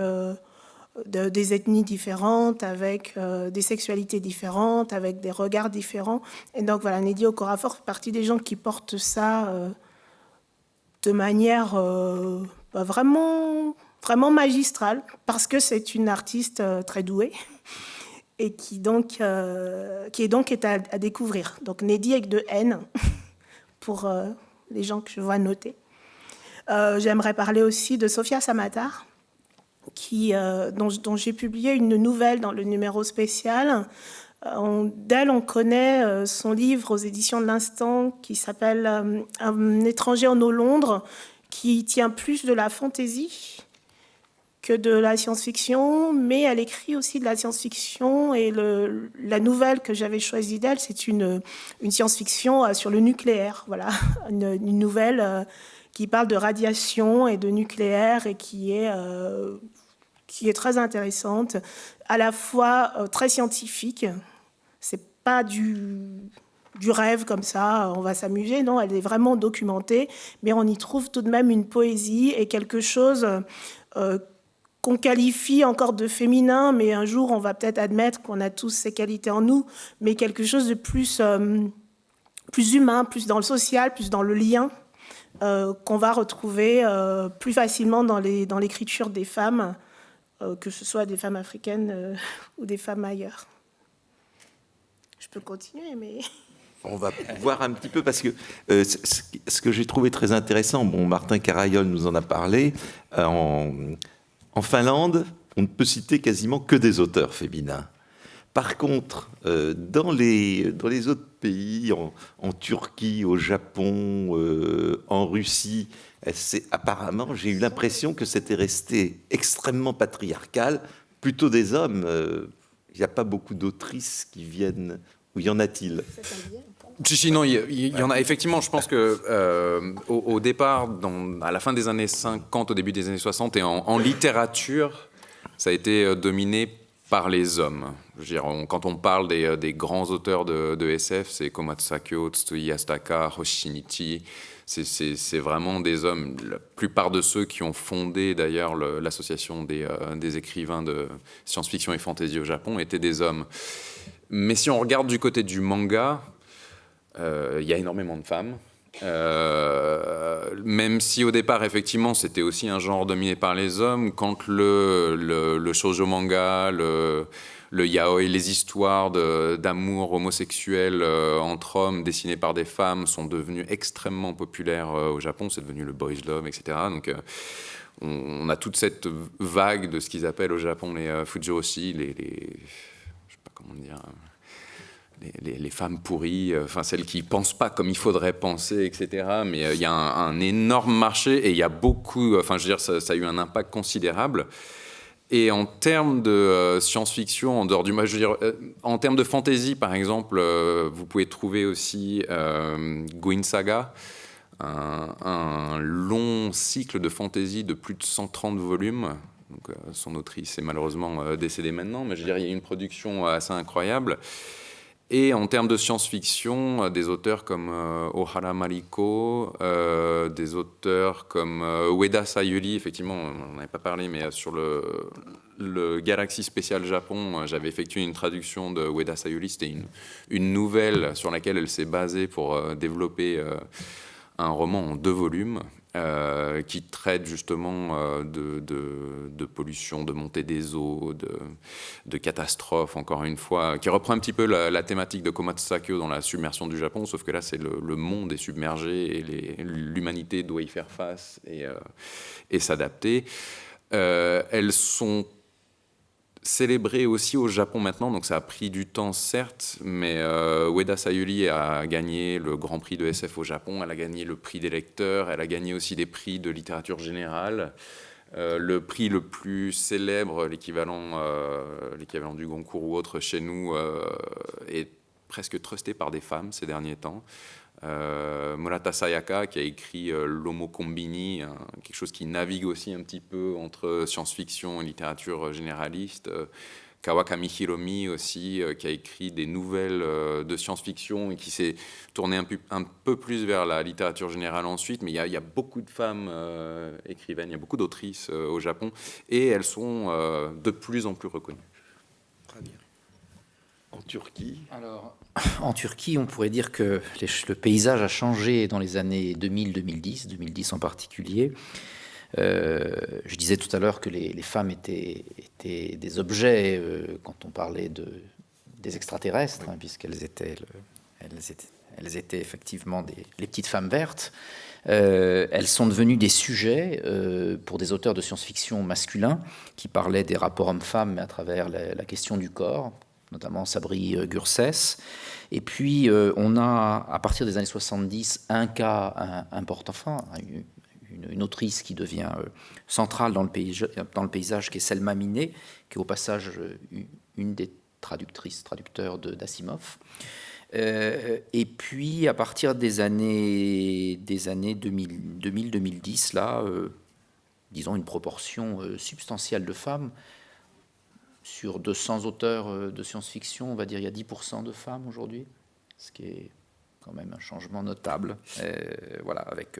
des ethnies différentes, avec des sexualités différentes, avec des regards différents. Et donc voilà, Neddy Okorafor fait partie des gens qui portent ça de manière bah, vraiment, vraiment magistrale, parce que c'est une artiste très douée (laughs) et qui, donc, qui est donc à, découvrir. Donc Neddy avec de N (laughs) pour les gens que je vois noter. J'aimerais parler aussi de Sophia Samatar, euh, dont, j'ai publié une nouvelle dans le numéro spécial. Euh, d'elle, on connaît euh, son livre aux éditions de l'Instant qui s'appelle Un étranger en eau Londres, qui tient plus de la fantaisie que de la science-fiction, mais elle écrit aussi de la science-fiction et la nouvelle que j'avais choisie d'elle, c'est une, une science-fiction sur le nucléaire. Voilà, (laughs) une, nouvelle qui parle de radiation et de nucléaire et qui est qui est très intéressante, à la fois euh, très scientifique. C'est pas du, du rêve comme ça, on va s'amuser. Non, elle est vraiment documentée, mais on y trouve tout de même une poésie et quelque chose euh, qu'on qualifie encore de féminin, mais un jour on va peut-être admettre qu'on a tous ces qualités en nous, mais quelque chose de plus, euh, plus humain, plus dans le social, plus dans le lien. qu'on va retrouver plus facilement dans l'écriture dans des femmes que ce soit des femmes africaines euh, (laughs) ou des femmes ailleurs. Je peux continuer, mais... (laughs) On va voir un petit peu parce que euh, ce que j'ai trouvé très intéressant, bon, Martin Carayol nous en a parlé, en, Finlande, on ne peut citer quasiment que des auteurs féminins. Par contre, dans, les, dans les autres pays, en, Turquie, au Japon, en Russie, apparemment, j'ai eu l'impression que c'était resté extrêmement patriarcal, plutôt des hommes. Euh, il n'y a pas beaucoup d'autrices qui viennent. Ou y en a-t-il? Si, non, il y, en a effectivement. Je pense que euh, au, départ, à la fin des années 50, au début des années 60, et en, littérature, ça a été euh, dominé par les hommes. Quand on parle des, grands auteurs de, SF, c'est Komatsakyo, Tsutoyi Astaka, Hoshinichi, c'est vraiment des hommes. La plupart de ceux qui ont fondé d'ailleurs l'association des, euh, des, écrivains de science-fiction et fantasy au Japon étaient des hommes. Mais si on regarde du côté du manga, euh, il y a énormément de femmes. Euh, même si au départ, effectivement, c'était aussi un genre dominé par les hommes, quand le, le, le shoujo manga, le, le yaoi, les histoires d'amour homosexuel euh, entre hommes dessinées par des femmes sont devenues extrêmement populaires euh, au Japon. C'est devenu le boys love, etc. Donc, euh, on, a toute cette vague de ce qu'ils appellent au Japon les fujoshi, les, les, femmes pourries, enfin celles qui pensent pas comme il faudrait penser, etc. Mais il y a un, énorme marché et il y a beaucoup, enfin je veux dire, ça a eu un impact considérable. Et en termes de euh, science-fiction, en dehors du, dire, euh, en termes de fantasy, par exemple, euh, vous pouvez trouver aussi Gwyn Saga, un, long cycle de fantasy de plus de 130 volumes. Donc, son autrice est malheureusement décédée maintenant, mais je veux dire, il y a une production assez incroyable. Et en termes de science-fiction, euh, des auteurs comme euh, Ohara Mariko, euh, des auteurs comme Ueda Sayuri, effectivement, on n'en avait pas parlé, mais sur le, le Galaxy Spécial Japon, j'avais effectué une traduction de Ueda Sayuri. C'était une, une, nouvelle sur laquelle elle s'est basée pour développer un roman en deux volumes. Euh, qui traite justement euh, de, pollution, de montée des eaux, de, catastrophes, encore une fois, qui reprend un petit peu la, thématique de Komatsakyo dans la submersion du Japon, sauf que là, c'est le, monde est submergé et l'humanité doit y faire face et, euh, et s'adapter. elles sont célébré aussi au Japon maintenant, donc ça a pris du temps certes, mais euh, Ueda Sayuri a gagné le Grand Prix de SF au Japon, elle a gagné le prix des lecteurs, elle a gagné aussi des prix de littérature générale. Euh, le prix le plus célèbre, l'équivalent euh, l'équivalent du Goncourt ou autre chez nous, est presque trusté par des femmes ces derniers temps. Euh, Murata Sayaka qui a écrit euh, L'Homo Combini, quelque chose qui navigue aussi un petit peu entre science-fiction et littérature généraliste, euh, Kawakami Hiromi aussi, qui a écrit des nouvelles de science-fiction et qui s'est tourné un peu, plus vers la littérature générale ensuite. Mais il y, a, beaucoup de femmes écrivaines, il y a beaucoup d'autrices au Japon, et elles sont de plus en plus reconnues. En Turquie on pourrait dire que le paysage a changé dans les années 2000-2010, 2010 en particulier. Euh, je disais tout à l'heure que les, femmes étaient, des objets euh, quand on parlait de, des extraterrestres, hein, puisqu'elles étaient, effectivement les petites femmes vertes. Euh, elles sont devenues des sujets pour des auteurs de science-fiction masculins qui parlaient des rapports hommes-femmes, à travers la, question du corps, notamment Sabri Gurses. Et puis, on a, à partir des années 70, un cas important, enfin, une, autrice qui devient euh, centrale dans le, paysage, qui est Selma Minet, qui est au passage euh, une des traductrices, traducteurs d'Asimov. Euh, et puis, à partir des années, des années 2000-2010, là, disons une proportion substantielle de femmes. Sur 200 auteurs de science-fiction, on va dire il y a 10% de femmes aujourd'hui, ce qui est quand même un changement notable. voilà, avec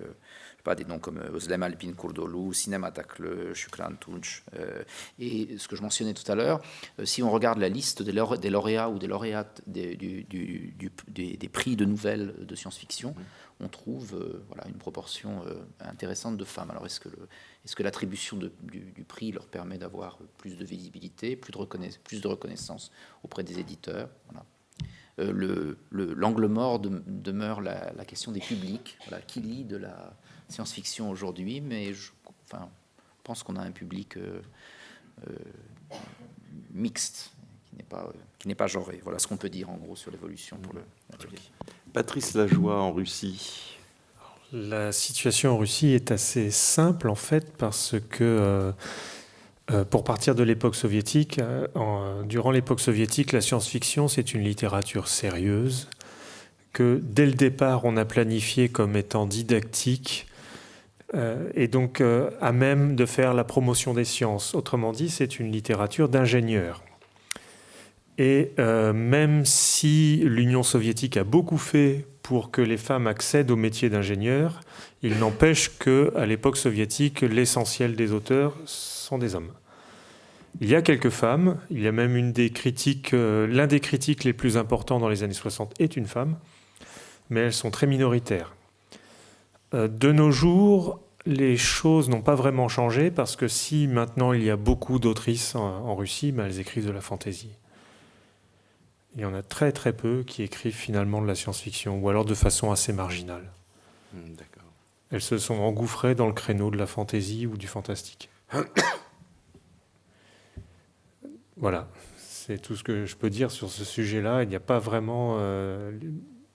pas des noms comme Özlem euh, Alpin Kurdolu, Cinema Takle, Shukran Tunç. Euh, et ce que je mentionnais tout à l'heure, euh, si on regarde la liste des, lauréats ou des lauréates des, des, prix de nouvelles de science-fiction, mmh. On trouve voilà, une proportion intéressante de femmes. Alors est-ce que, est-ce que l'attribution du, prix leur permet d'avoir plus de visibilité, plus de, plus de reconnaissance auprès des éditeurs? Le, l'angle mort demeure la, la, question des publics, voilà, qui lit de la, science-fiction aujourd'hui, mais je enfin, pense qu'on a un public euh, euh, mixte, qui n'est pas, qui n'est pas genré. Voilà ce qu'on peut dire en gros sur l'évolution pour le Patrice Lajoie en Russie. La situation en Russie est assez simple en fait parce que euh, pour partir de l'époque soviétique, durant l'époque soviétique, la science-fiction c'est une littérature sérieuse que dès le départ on a planifié comme étant didactique euh, et donc euh, à même de faire la promotion des sciences. Autrement dit, c'est une littérature d'ingénieurs. Et euh, même si l'Union soviétique a beaucoup fait pour que les femmes accèdent au métier d'ingénieur, il n'empêche qu'à l'époque soviétique, l'essentiel des auteurs sont des hommes. Il y a quelques femmes, il y a même une des critiques, l'un des critiques les plus importants dans les années 60 est une femme, mais elles sont très minoritaires. Euh, de nos jours, les choses n'ont pas vraiment changé parce que si maintenant il y a beaucoup d'autrices en, Russie, ben, elles écrivent de la fantaisie. Il y en a très très peu qui écrivent finalement de la science-fiction, ou alors de façon assez marginale. Hmm, elles se sont engouffrées dans le créneau de la fantaisie ou du fantastique. (coughs) voilà, c'est tout ce que je peux dire sur ce sujet-là. Il n'y a pas vraiment... Euh,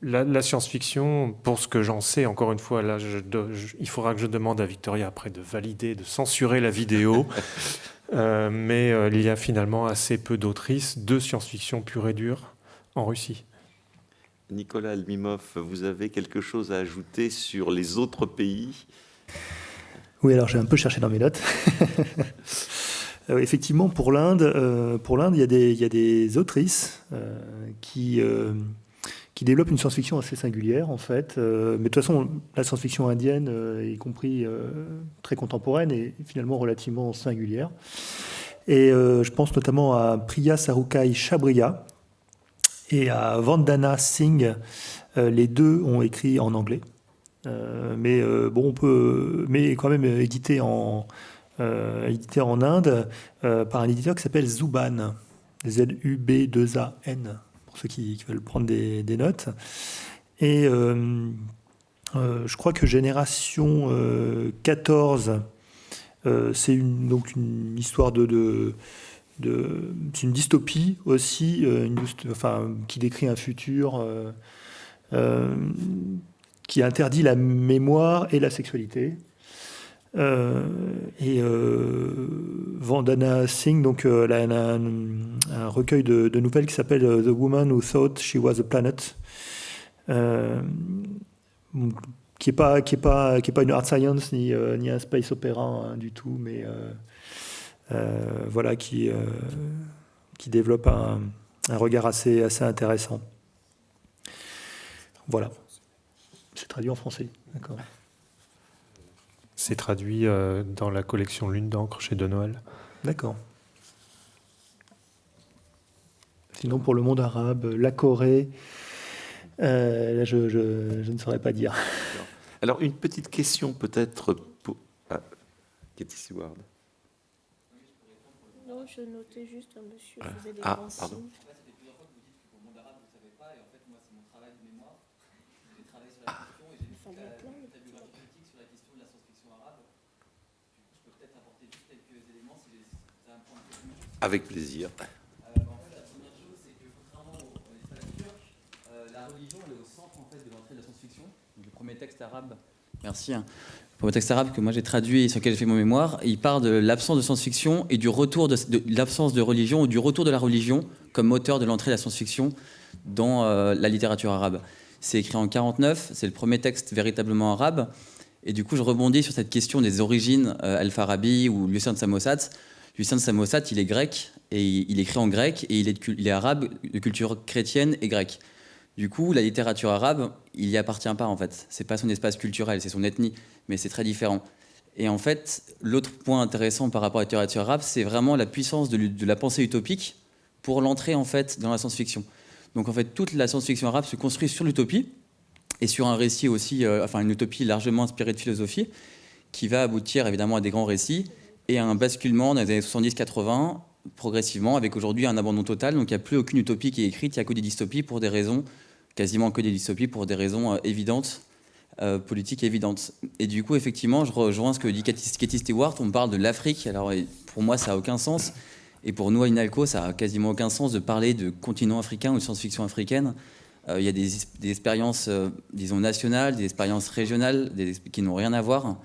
la, science-fiction, pour ce que j'en sais, encore une fois, là, il faudra que je demande à Victoria après de valider, de censurer la vidéo. (laughs) Euh, mais euh, il y a finalement assez peu d'autrices de science-fiction pure et dure en Russie. Nicolas Almimov, vous avez quelque chose à ajouter sur les autres pays? Oui, alors j'ai un peu cherché dans mes notes. (laughs) Euh, effectivement, pour l'Inde, pour l'Inde, il, il, y a des autrices qui qui développe une science-fiction assez singulière en fait. Euh, mais de toute façon, la science-fiction indienne, euh, y compris euh, très contemporaine, est finalement relativement singulière. Et je pense notamment à Priya Sarukai Chabriya et à Vandana Singh. les deux ont écrit en anglais. mais bon, on peut, mais quand même édité en, édité en Inde par un éditeur qui s'appelle Zuban, Z-U-B-2-A-N pour ceux qui, veulent prendre des, notes. Et euh, euh, je crois que Génération 14, euh, c'est une, donc une histoire de, c'est une dystopie aussi, enfin, qui décrit un futur qui interdit la mémoire et la sexualité. Euh, et euh, Vandana Singh, donc, euh, a un, recueil de, nouvelles qui s'appelle The Woman Who Thought She Was a Planet, qui n'est pas, pas, pas une art science ni, ni un space opéra hein, du tout, mais voilà, qui, qui développe un, regard assez, assez intéressant. Voilà. C'est traduit en français, d'accord. C'est traduit euh, dans la collection Lune d'encre chez De Noël. D'accord. Sinon, pour le monde arabe, la Corée, euh, là, je, ne saurais pas dire. Alors, une petite question peut-être pour ah, Katie Seward. Non, je notais juste un monsieur qui faisait des ah, pardon. Avec plaisir. Euh, en fait, la première chose, c'est que contrairement aux espaces turcs, euh, la religion est au centre en fait, de l'entrée de la science-fiction. Le premier texte arabe. Merci. Hein. Le texte arabe que moi j'ai traduit et sur lequel j'ai fait mon mémoire, il parle de l'absence de science-fiction et du retour de, l'absence de religion ou du retour de la religion comme moteur de l'entrée de la science-fiction dans euh, la littérature arabe. C'est écrit en 49, c'est le premier texte véritablement arabe. Et du coup, je rebondis sur cette question des origines Al-Farabi ou Lucien de Samosat. Lucien de Samosat, il est grec, et il écrit en grec, et il est, arabe de culture chrétienne et grecque. Du coup, la littérature arabe, il n'y appartient pas en fait. C'est pas son espace culturel, c'est son ethnie, mais c'est très différent. Et en fait, l'autre point intéressant par rapport à la littérature arabe, c'est vraiment la puissance de, la pensée utopique pour l'entrée en fait dans la science-fiction. Donc en fait, toute la science-fiction arabe se construit sur l'utopie et sur un récit aussi, euh, enfin une utopie largement inspirée de philosophie, qui va aboutir évidemment à des grands récits et un basculement dans les années 70-80, progressivement, avec aujourd'hui un abandon total. Donc il n'y a plus aucune utopie qui est écrite, il n'y a que des dystopies pour des raisons, quasiment que des dystopies pour des raisons euh, évidentes, euh, politiques évidentes. Et du coup, effectivement, je rejoins ce que dit Katie Stewart, on parle de l'Afrique. Alors pour moi, ça n'a aucun sens. Et pour nous, à Inalco, ça n'a quasiment aucun sens de parler de continent africain ou de science-fiction africaine. Euh, il y a des, expériences, disons, nationales, des expériences régionales qui n'ont rien à voir.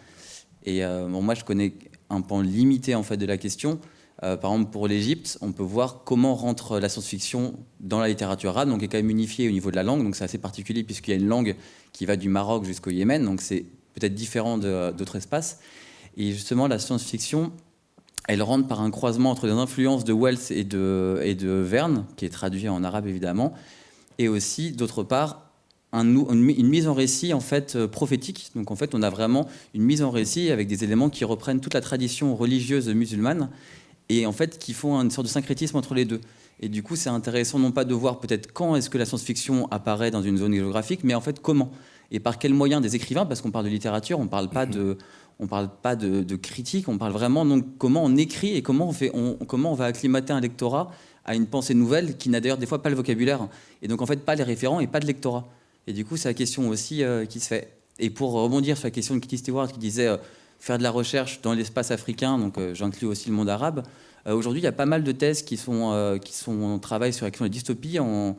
Et moi, je connais un pan limité en fait de la question. Euh, par exemple, pour l'Égypte, on peut voir comment rentre la science-fiction dans la littérature arabe, donc est quand même unifiée au niveau de la langue, donc c'est assez particulier puisqu'il y a une langue qui va du Maroc jusqu'au Yémen, donc c'est peut-être différent d'autres espaces. Et justement, la science-fiction, elle rentre par un croisement entre les influences de Wells et de, et de Verne, qui est traduit en arabe évidemment, et aussi, d'autre part, une mise en récit en fait euh, prophétique. Donc en fait, on a vraiment une mise en récit avec des éléments qui reprennent toute la tradition religieuse musulmane et en fait qui font une sorte de syncrétisme entre les deux. Et du coup, c'est intéressant non pas de voir peut-être quand est-ce que la science-fiction apparaît dans une zone géographique, mais en fait comment et par quels moyens des écrivains, parce qu'on parle de littérature, on parle pas de on parle pas de, critique, on parle vraiment donc comment on écrit et comment on fait, comment on va acclimater un lectorat à une pensée nouvelle qui n'a d'ailleurs des fois pas le vocabulaire et donc en fait pas les référents et pas de lectorat. Et du coup, c'est la question aussi euh, qui se fait. Et pour rebondir sur la question de Kitty Stewart qui disait euh, faire de la recherche dans l'espace africain, donc euh, j'inclus aussi le monde arabe, aujourd'hui, il y a pas mal de thèses qui sont, qui sont en travail sur la question de la dystopie. il y en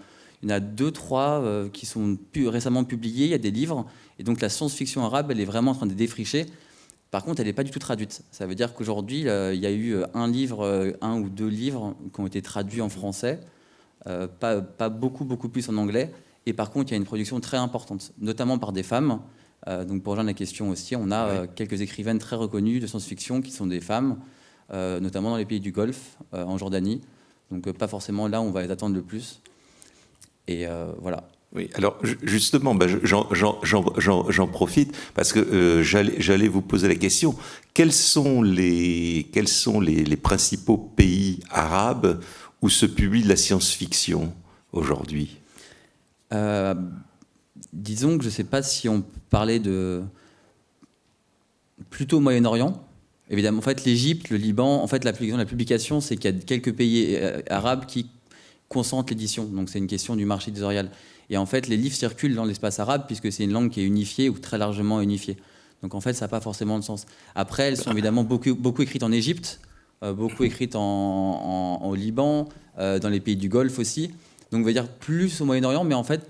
a deux, trois qui sont récemment publiés, il y a des livres. Et donc la science-fiction arabe, elle est vraiment en train de défricher. Par contre, elle n'est pas du tout traduite. Ça veut dire qu'aujourd'hui, il y a eu un livre, un ou deux livres qui ont été traduits en français, pas beaucoup, beaucoup plus en anglais. Et par contre, il y a une production très importante, notamment par des femmes. Euh, donc pour rejoindre la question aussi, on a euh, quelques écrivaines très reconnues de science-fiction qui sont des femmes, euh, notamment dans les pays du Golfe, en Jordanie. Donc pas forcément là où on va les attendre le plus. Et voilà. Oui, alors justement, bah, j'en profite parce que j'allais vous poser la question. Quels sont, les, quels sont les, les principaux pays arabes où se publie de la science-fiction aujourd'hui? Euh, disons que je ne sais pas si on parlait de plutôt Moyen-Orient. Évidemment, en fait, l'Égypte, le Liban, en fait, la, publication, c'est qu'il y a quelques pays euh, arabes qui consentent l'édition. Donc, c'est une question du marché éditorial. Et en fait, les livres circulent dans l'espace arabe puisque c'est une langue qui est unifiée ou très largement unifiée. Donc, en fait, ça n'a pas forcément de sens. Après, elles sont évidemment beaucoup, écrites en Égypte, euh, beaucoup écrites en, au Liban, dans les pays du Golfe aussi. Donc, on va dire plus au Moyen-Orient, mais en fait,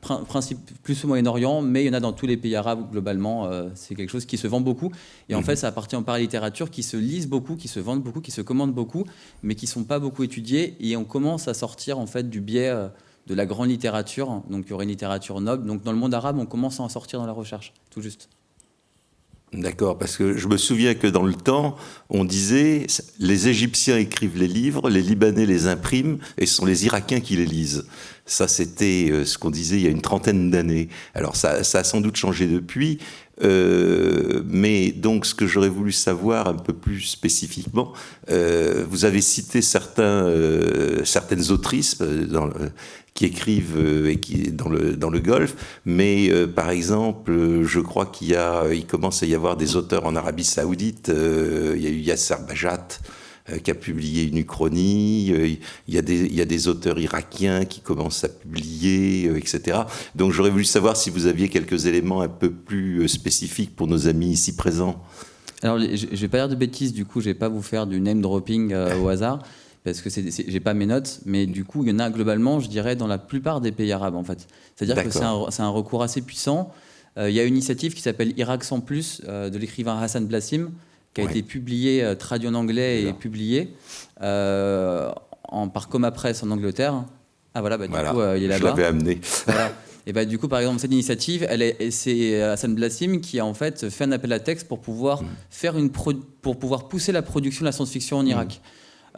principe, plus au Moyen-Orient, mais il y en a dans tous les pays arabes globalement. Euh, c'est quelque chose qui se vend beaucoup. Et en mhm. fait, ça appartient par la littérature qui se lisent beaucoup, qui se vendent beaucoup, qui se commandent beaucoup, mais qui ne sont pas beaucoup étudiés. Et on commence à sortir en fait du biais euh, de la grande littérature. Donc, il y aurait une littérature noble. Donc, dans le monde arabe, on commence à en sortir dans la recherche, tout juste. D'accord, parce que je me souviens que dans le temps, on disait les Égyptiens écrivent les livres, les Libanais les impriment, et ce sont les Irakiens qui les lisent. Ça, c'était euh, ce qu'on disait il y a une trentaine d'années. Alors, ça, ça, a sans doute changé depuis, euh, mais donc, ce que j'aurais voulu savoir un peu plus spécifiquement, euh, vous avez cité certains, euh, certaines autrices euh, dans le, qui écrivent euh, et qui dans le dans le Golfe, mais euh, par exemple, je crois qu'il y a, il commence à y avoir des auteurs en Arabie Saoudite. Euh, il y a eu Yasser Bajat qui a publié une uchronie. Il y, a des, il y a des auteurs irakiens qui commencent à publier, etc. Donc j'aurais voulu savoir si vous aviez quelques éléments un peu plus spécifiques pour nos amis ici présents. Alors, je ne vais pas dire de bêtises, du coup, je ne vais pas vous faire du name dropping euh, au hasard parce que j'ai pas mes notes, mais du coup, il y en a globalement, je dirais, dans la plupart des pays arabes, en fait. C'est-à-dire que c'est un, un, recours assez puissant. Euh, il y a une initiative qui s'appelle Irak sans plus, euh, de l'écrivain Hassan Blassim, qui a ouais. été publié, euh, traduit en anglais et publié euh, en, par Coma Press en Angleterre. Ah voilà, bah, du voilà. coup, il est là-bas. Je l'avais amené. Voilà. (laughs) Et bah, du coup, par exemple, cette initiative, c'est Hassan Blassim qui a en fait fait un appel à texte pour pouvoir, mmh. faire une pour pouvoir pousser la production de la science-fiction en Irak. Mmh.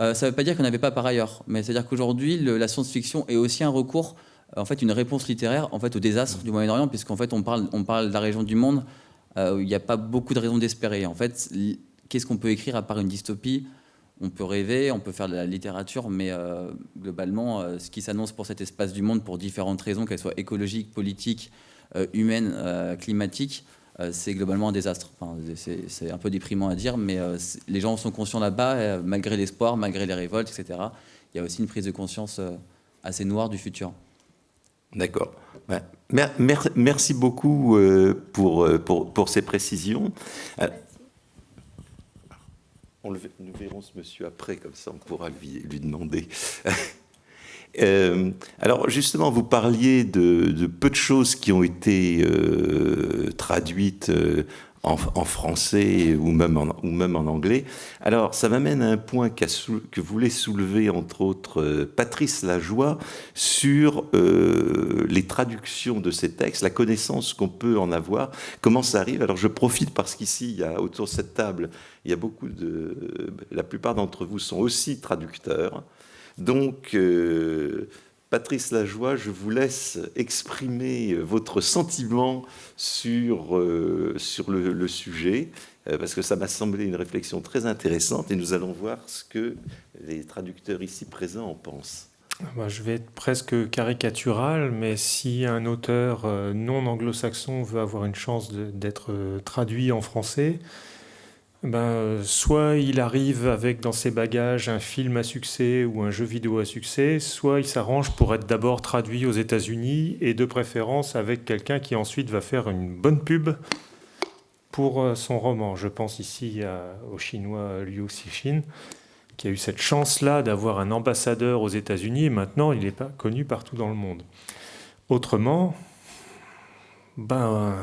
Euh, ça ne veut pas dire qu'on n'avait pas par ailleurs, mais c'est-à-dire qu'aujourd'hui, la science-fiction est aussi un recours, en fait, une réponse littéraire en fait, au désastre du Moyen-Orient, puisqu'en fait, on parle, on parle de la région du monde euh, où il n'y a pas beaucoup de raisons d'espérer. En fait, qu'est-ce qu'on peut écrire à part une dystopie? On peut rêver, on peut faire de la littérature, mais euh, globalement, euh, ce qui s'annonce pour cet espace du monde, pour différentes raisons, qu'elles soient écologiques, politiques, euh, humaines, euh, climatiques, euh, c'est globalement un désastre. Enfin, c'est un peu déprimant à dire, mais euh, les gens sont conscients là-bas, euh, malgré l'espoir, malgré les révoltes, etc. Il y a aussi une prise de conscience assez noire du futur. D'accord. Ouais. Mer mer merci beaucoup euh, pour, pour, pour, ces précisions. Euh, on le, nous verrons ce monsieur après, comme ça on pourra lui, lui demander. (laughs) Euh, alors justement, vous parliez de, peu de choses qui ont été euh, traduites euh, en, français ou même en, anglais. Alors ça m'amène à un point qu sou, que voulait soulever entre autres Patrice Lajoie sur les traductions de ces textes, la connaissance qu'on peut en avoir, comment ça arrive? Alors je profite parce qu'ici, autour de cette table, il y a beaucoup de... La plupart d'entre vous sont aussi traducteurs. Donc, euh, Patrice Lajoie, je vous laisse exprimer votre sentiment sur, euh, sur le, sujet, euh, parce que ça m'a semblé une réflexion très intéressante, et nous allons voir ce que les traducteurs ici présents en pensent. Bah, je vais être presque caricatural, mais si un auteur non anglo-saxon veut avoir une chance d'être traduit en français, ben, soit il arrive avec dans ses bagages un film à succès ou un jeu vidéo à succès, soit il s'arrange pour être d'abord traduit aux États-Unis et de préférence avec quelqu'un qui ensuite va faire une bonne pub pour euh, son roman. Je pense ici au chinois Liu Cixin, qui a eu cette chance-là d'avoir un ambassadeur aux États-Unis et maintenant il est pas connu partout dans le monde. Autrement, ben,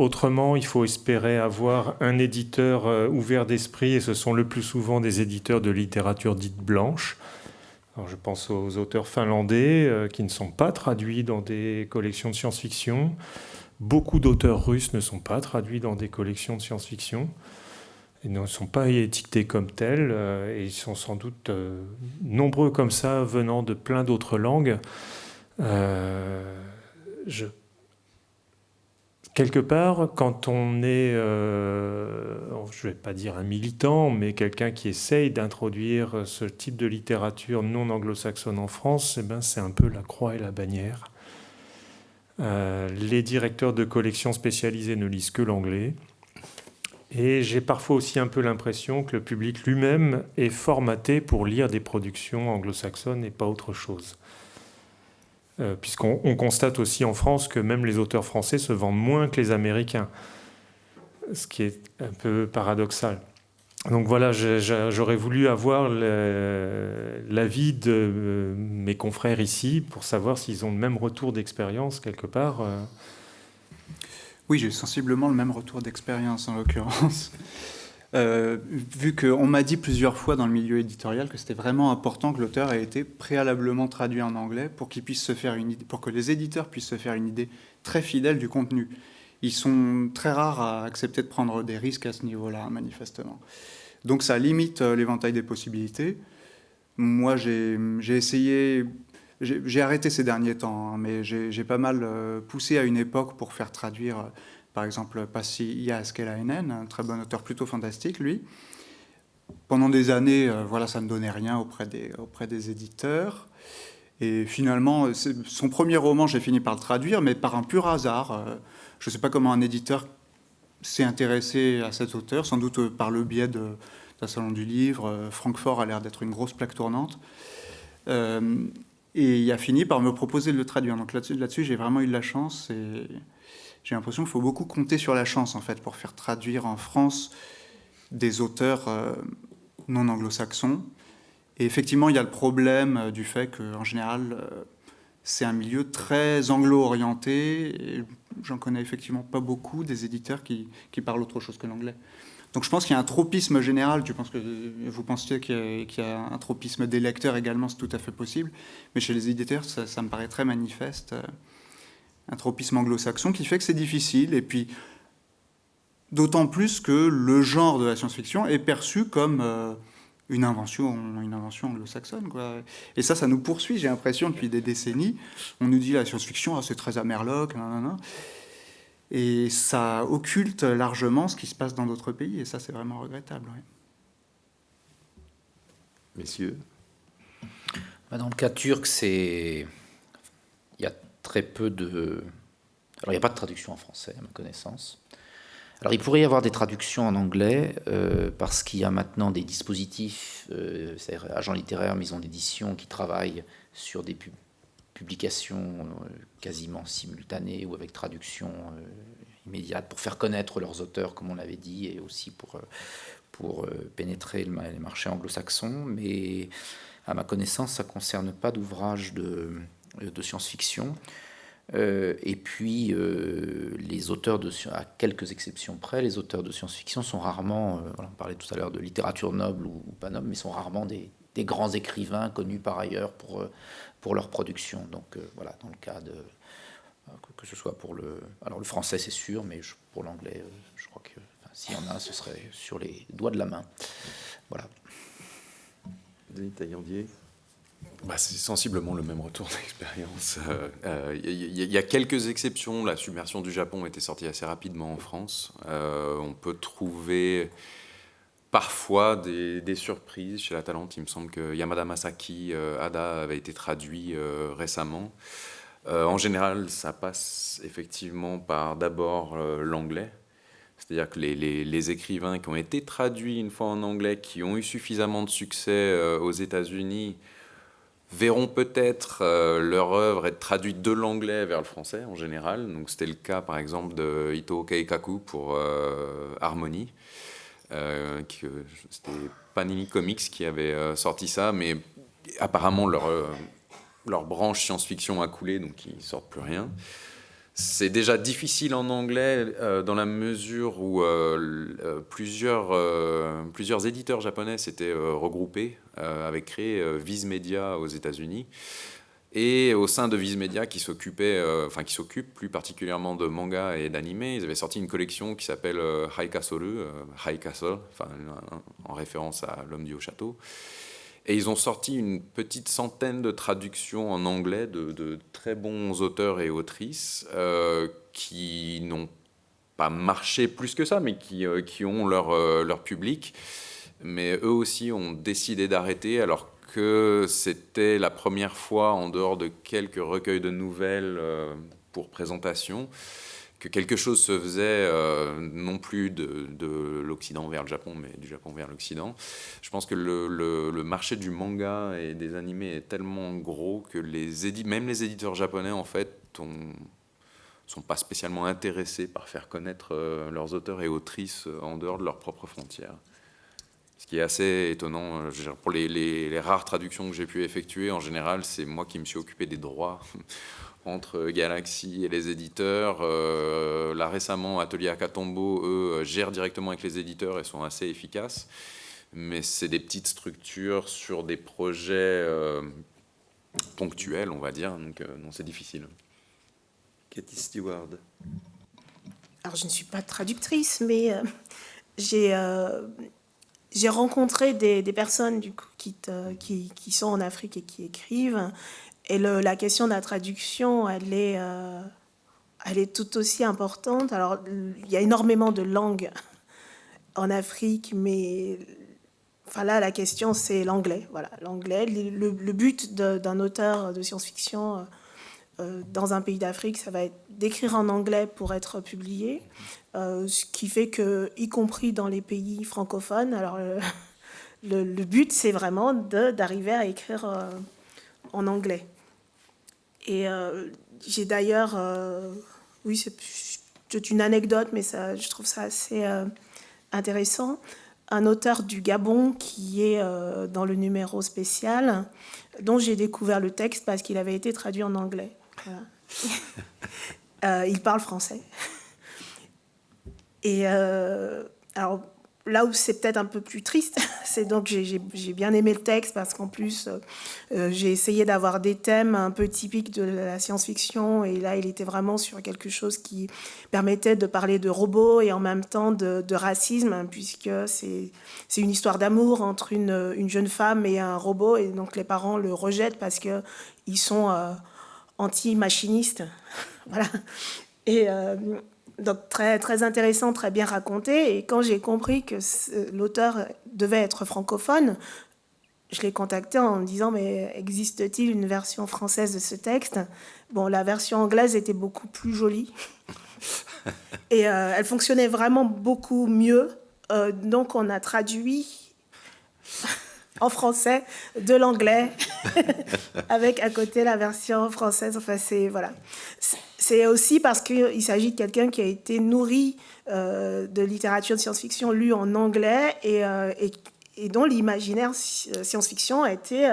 autrement, il faut espérer avoir un éditeur euh, ouvert d'esprit, et ce sont le plus souvent des éditeurs de littérature dite blanche. Alors, je pense aux auteurs finlandais euh, qui ne sont pas traduits dans des collections de science-fiction. Beaucoup d'auteurs russes ne sont pas traduits dans des collections de science-fiction. Ils ne sont pas étiquetés comme tels, euh, et ils sont sans doute nombreux comme ça, venant de plein d'autres langues. je quelque part, quand on est, euh, je ne vais pas dire un militant, mais quelqu'un qui essaye d'introduire ce type de littérature non anglo-saxonne en France, eh ben, c'est un peu la croix et la bannière. Euh, les directeurs de collections spécialisées ne lisent que l'anglais. Et j'ai parfois aussi un peu l'impression que le public lui-même est formaté pour lire des productions anglo-saxonnes et pas autre chose. Euh, puisqu'on constate aussi en France que même les auteurs français se vendent moins que les Américains, ce qui est un peu paradoxal. Donc voilà, j'aurais voulu avoir l'avis de euh, mes confrères ici pour savoir s'ils ont le même retour d'expérience quelque part. Euh. Oui, j'ai sensiblement le même retour d'expérience en l'occurrence. Euh, vu qu'on m'a dit plusieurs fois dans le milieu éditorial que c'était vraiment important que l'auteur ait été préalablement traduit en anglais pour qu'il puisse se faire une idée, pour que les éditeurs puissent se faire une idée très fidèle du contenu. ils sont très rares à accepter de prendre des risques à ce niveau-là, manifestement. Donc ça limite euh, l'éventail des possibilités. Moi, j'ai essayé, j'ai arrêté ces derniers temps, hein, mais j'ai pas mal euh, poussé à une époque pour faire traduire, par exemple, Passi Iaskelainen, un très bon auteur plutôt fantastique, lui. Pendant des années, voilà, ça ne donnait rien auprès des, auprès des éditeurs. Et finalement, son premier roman, j'ai fini par le traduire, mais par un pur hasard. Je ne sais pas comment un éditeur s'est intéressé à cet auteur, sans doute par le biais d'un salon du livre. Euh, Francfort a l'air d'être une grosse plaque tournante. Euh, et il a fini par me proposer de le traduire. Donc là-dessus, là j'ai vraiment eu de la chance. Et j'ai l'impression qu'il faut beaucoup compter sur la chance, en fait, pour faire traduire en France des auteurs euh, non anglo-saxons. Et effectivement, il y a le problème du fait qu'en général, c'est un milieu très anglo-orienté. J'en connais effectivement pas beaucoup des éditeurs qui, parlent autre chose que l'anglais. Donc je pense qu'il y a un tropisme général. Tu penses que vous pensiez qu'il y, a un tropisme des lecteurs également, c'est tout à fait possible. Mais chez les éditeurs, ça, me paraît très manifeste. Un tropisme anglo-saxon qui fait que c'est difficile. Et puis, d'autant plus que le genre de la science-fiction est perçu comme euh, une invention, une invention anglo-saxonne. Et ça, ça nous poursuit, j'ai l'impression, depuis des décennies. On nous dit la science-fiction, ah, c'est très amerloc, et ça occulte largement ce qui se passe dans d'autres pays, et ça, c'est vraiment regrettable. Messieurs bah, Dans le cas turc, c'est... Il y a très peu de... Alors, il n'y a pas de traduction en français, à ma connaissance. Alors il pourrait y avoir des traductions en anglais euh, parce qu'il y a maintenant des dispositifs, euh, c'est-à-dire agents littéraires, maisons d'édition qui travaillent sur des publications euh, quasiment simultanées ou avec traduction immédiate pour faire connaître leurs auteurs, comme on l'avait dit, et aussi pour, pour pénétrer les marchés anglo-saxons. Mais à ma connaissance, ça ne concerne pas d'ouvrages de, de science-fiction. Euh, et puis, euh, les auteurs de, à quelques exceptions près, les auteurs de science-fiction sont rarement, euh, on parlait tout à l'heure de littérature noble ou, pas noble, mais sont rarement des, grands écrivains connus par ailleurs pour, pour leur production. Donc voilà, dans le cas de, que ce soit pour le, alors le français c'est sûr, mais pour l'anglais, je crois que s'il y en a, ce serait sur les doigts de la main. Voilà. Denis Taillandier bah, c'est sensiblement le même retour (laughs) d'expérience. Il euh, euh, y, a quelques exceptions. La submersion du Japon était sortie assez rapidement en France. Euh, on peut trouver parfois des, surprises chez la Talente. Il me semble que Yamada Masaki Ada avait été traduit récemment. en général, ça passe effectivement par d'abord l'anglais. C'est-à-dire que les, écrivains qui ont été traduits une fois en anglais, qui ont eu suffisamment de succès aux États-Unis, verront peut-être euh, leur œuvre être traduite de l'anglais vers le français en général. Donc c'était le cas par exemple de Ito Keikaku pour euh, Harmony. Euh, c'était Panini Comics qui avait sorti ça, mais apparemment leur, leur branche science-fiction a coulé, donc ils sortent plus rien. C'est déjà difficile en anglais euh, dans la mesure où euh, euh, plusieurs, plusieurs éditeurs japonais s'étaient regroupés, avaient créé Viz Media aux États-Unis. Et au sein de Viz Media, qui s'occupait, enfin qui s'occupe plus particulièrement de manga et d'anime, ils avaient sorti une collection qui s'appelle High Castle, High Castle, en référence à l'homme du haut château. Et ils ont sorti une petite centaine de traductions en anglais de, très bons auteurs et autrices euh, qui n'ont pas marché plus que ça, mais qui, euh, ont leur, euh, leur public. Mais eux aussi ont décidé d'arrêter alors que c'était la première fois, en dehors de quelques recueils de nouvelles pour présentation, que quelque chose se faisait euh, non plus de, l'Occident vers le Japon, mais du Japon vers l'Occident. Je pense que le, marché du manga et des animés est tellement gros que les même les éditeurs japonais, en fait, ne sont pas spécialement intéressés par faire connaître euh, leurs auteurs et autrices euh, en dehors de leurs propres frontières. Ce qui est assez étonnant. Pour les, les rares traductions que j'ai pu effectuer, en général, c'est moi qui me suis occupé des droits entre Galaxy et les éditeurs. Euh, là récemment, Atelier Akatombo, eux, gèrent directement avec les éditeurs et sont assez efficaces. Mais c'est des petites structures sur des projets euh, ponctuels, on va dire. Donc euh, non, c'est difficile. Cathy Stewart. alors je ne suis pas traductrice, mais j'ai j'ai rencontré des, personnes du coup, qui, qui, qui, sont en Afrique et qui écrivent. Et la question de la traduction, elle est, euh, elle est tout aussi importante. Alors, il y a énormément de langues en Afrique, mais enfin là, la question, c'est l'anglais. Voilà, l'anglais. Le, but d'un auteur de science-fiction euh, euh, dans un pays d'Afrique, ça va être d'écrire en anglais pour être publié. Ce qui fait que, y compris dans les pays francophones, alors le, but c'est vraiment d'arriver à écrire en anglais. Et j'ai d'ailleurs, oui, c'est une anecdote, mais ça, je trouve ça assez intéressant. Un auteur du Gabon qui est dans le numéro spécial, dont j'ai découvert le texte parce qu'il avait été traduit en anglais. (laughs) il parle français. Et euh, alors, là où c'est peut-être un peu plus triste, (laughs) c'est donc j'ai bien aimé le texte parce qu'en plus, euh, euh, j'ai essayé d'avoir des thèmes un peu typiques de la science-fiction et là, il était vraiment sur quelque chose qui permettait de parler de robots et en même temps de, racisme, hein, puisque c'est une histoire d'amour entre une, une, jeune femme et un robot et donc les parents le rejettent parce qu'ils sont anti-machinistes. (laughs) voilà. Et, donc très, très intéressant, très bien raconté. Et quand j'ai compris que l'auteur devait être francophone, je l'ai contacté en me disant mais existe-t-il une version française de ce texte? Bon, la version anglaise était beaucoup plus jolie (laughs) et euh, elle fonctionnait vraiment beaucoup mieux. Euh, donc on a traduit (laughs) en français de l'anglais (laughs) avec à côté la version française. Enfin, c'est voilà. C'est aussi parce qu'il s'agit de quelqu'un qui a été nourri euh, de littérature de science-fiction lue en anglais et, euh, et, dont l'imaginaire euh, science-fiction a été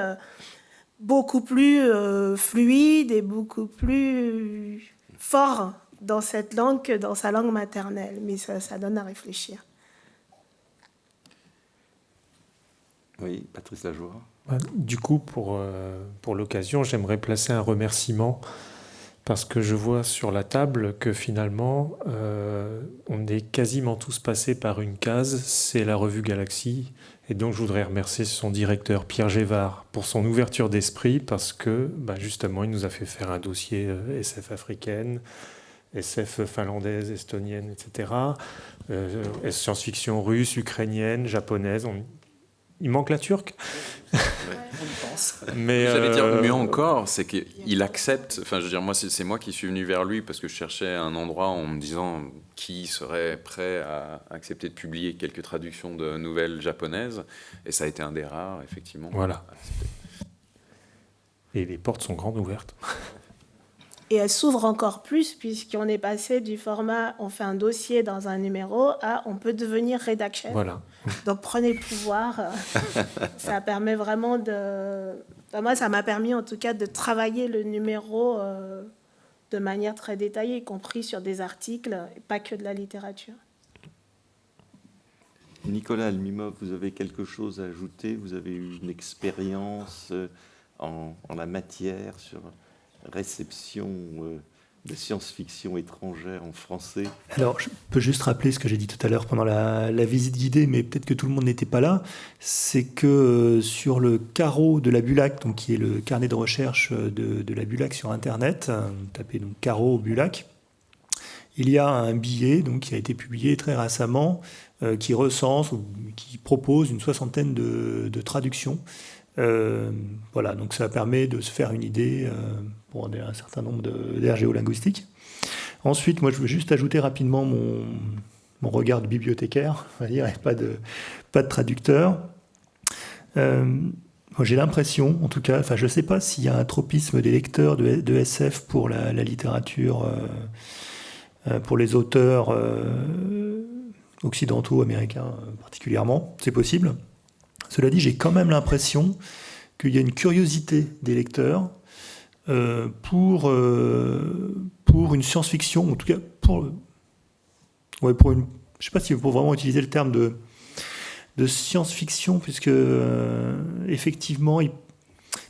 beaucoup plus fluide et beaucoup plus fort dans cette langue que dans sa langue maternelle. Mais ça, ça donne à réfléchir. Oui, Patrice Lajoie. Bah, du coup, pour, pour l'occasion, j'aimerais placer un remerciement parce que je vois sur la table que finalement, euh, on est quasiment tous passés par une case, c'est la revue Galaxy. Et donc, je voudrais remercier son directeur, Pierre Gévard, pour son ouverture d'esprit, parce que bah, justement, il nous a fait faire un dossier euh, SF africaine, SF finlandaise, estonienne, etc., euh, science-fiction russe, ukrainienne, japonaise. Il manque la turque Mais j'allais dire euh, mieux encore, c'est qu'il accepte. Enfin, je veux dire, moi, c'est moi qui suis venu vers lui parce que je cherchais un endroit en me disant qui serait prêt à accepter de publier quelques traductions de nouvelles japonaises, et ça a été un des rares, effectivement. Voilà. Et les portes sont grandes ouvertes. Et elle s'ouvre encore plus puisqu'on est passé du format on fait un dossier dans un numéro à on peut devenir rédaction. Voilà. Donc prenez le pouvoir. (laughs) ça permet vraiment de. moi, ça m'a permis en tout cas de travailler le numéro euh, de manière très détaillée, y compris sur des articles, et pas que de la littérature. Nicolas Almimov, vous avez quelque chose à ajouter? Vous avez eu une expérience euh, en, en la matière sur réception euh, science-fiction étrangère en français Alors, je peux juste rappeler ce que j'ai dit tout à l'heure pendant la, visite guidée, mais peut-être que tout le monde n'était pas là. C'est que euh, sur le carreau de la Bulac, qui est le carnet de recherche de, la Bulac sur Internet, euh, tapez donc carreau Bulac, il y a un billet qui a été publié très récemment, qui recense, ou qui propose une soixantaine de traductions euh, voilà, donc ça permet de se faire une idée euh, pour un certain nombre d'aires géolinguistiques. Ensuite, moi, je veux juste ajouter rapidement mon, mon regard de bibliothécaire, (laughs) on va dire, et pas de, pas de traducteur. Euh, j'ai l'impression, en tout cas, enfin, je ne sais pas s'il y a un tropisme des lecteurs de, de SF pour la, littérature, pour les auteurs occidentaux, américains particulièrement, c'est possible. Cela dit, j'ai quand même l'impression qu'il y a une curiosité des lecteurs euh, pour, euh, pour une science-fiction, en tout cas pour, ouais, pour une, je ne sais pas si pour vraiment utiliser le terme de, science-fiction, puisque euh, effectivement, il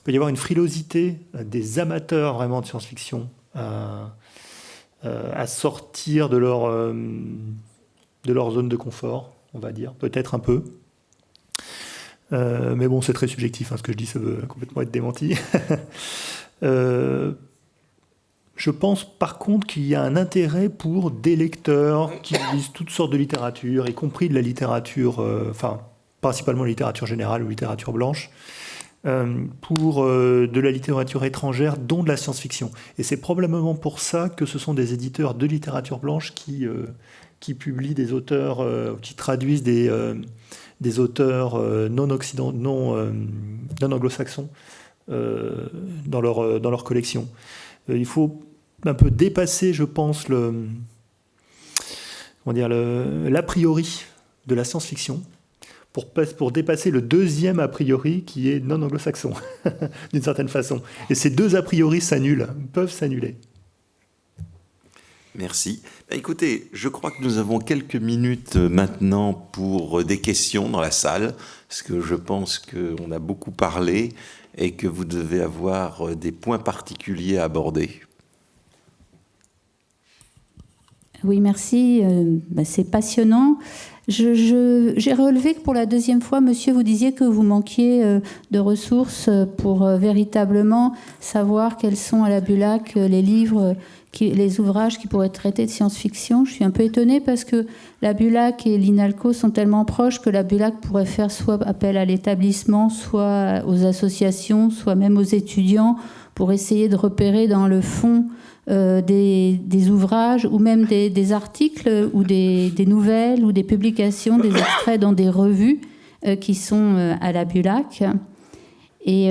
peut y avoir une frilosité des amateurs vraiment de science-fiction à, sortir de leur zone de confort, on va dire, peut-être un peu. Mais bon, c'est très subjectif, hein, ce que je dis, ça veut complètement être démenti. (laughs) Je pense par contre qu'il y a un intérêt pour des lecteurs qui lisent toutes sortes de littérature, y compris de la littérature, euh, enfin principalement la littérature générale ou littérature blanche, euh, pour euh, de la littérature étrangère, dont de la science-fiction. Et c'est probablement pour ça que ce sont des éditeurs de littérature blanche qui publient des auteurs, qui traduisent des, des auteurs non, occident, non, non anglo-saxons dans, leur, dans leur collection. Il faut un peu dépasser, je pense, le, dire, l'a priori de la science-fiction pour, pour dépasser le deuxième a priori qui est non anglo-saxon, (laughs) d'une certaine façon. Et ces deux a priori s'annulent, peuvent s'annuler. Merci. Bah, écoutez, je crois que nous avons quelques minutes euh, maintenant pour euh, des questions dans la salle, parce que je pense qu'on a beaucoup parlé et que vous devez avoir euh, des points particuliers à aborder. Oui, merci. Bah, c'est passionnant. J'ai relevé que pour la deuxième fois, monsieur, vous disiez que vous manquiez euh, de ressources pour euh, véritablement savoir quels sont à la Bulac les livres, les ouvrages qui pourraient traiter de science-fiction. Je suis un peu étonnée parce que la Bulac et l'INALCO sont tellement proches que la Bulac pourrait faire soit appel à l'établissement, soit aux associations, soit même aux étudiants pour essayer de repérer dans le fond euh, des, ouvrages ou même des, articles ou des, nouvelles ou des publications, des extraits dans des revues euh, qui sont euh, à la Bulac. Et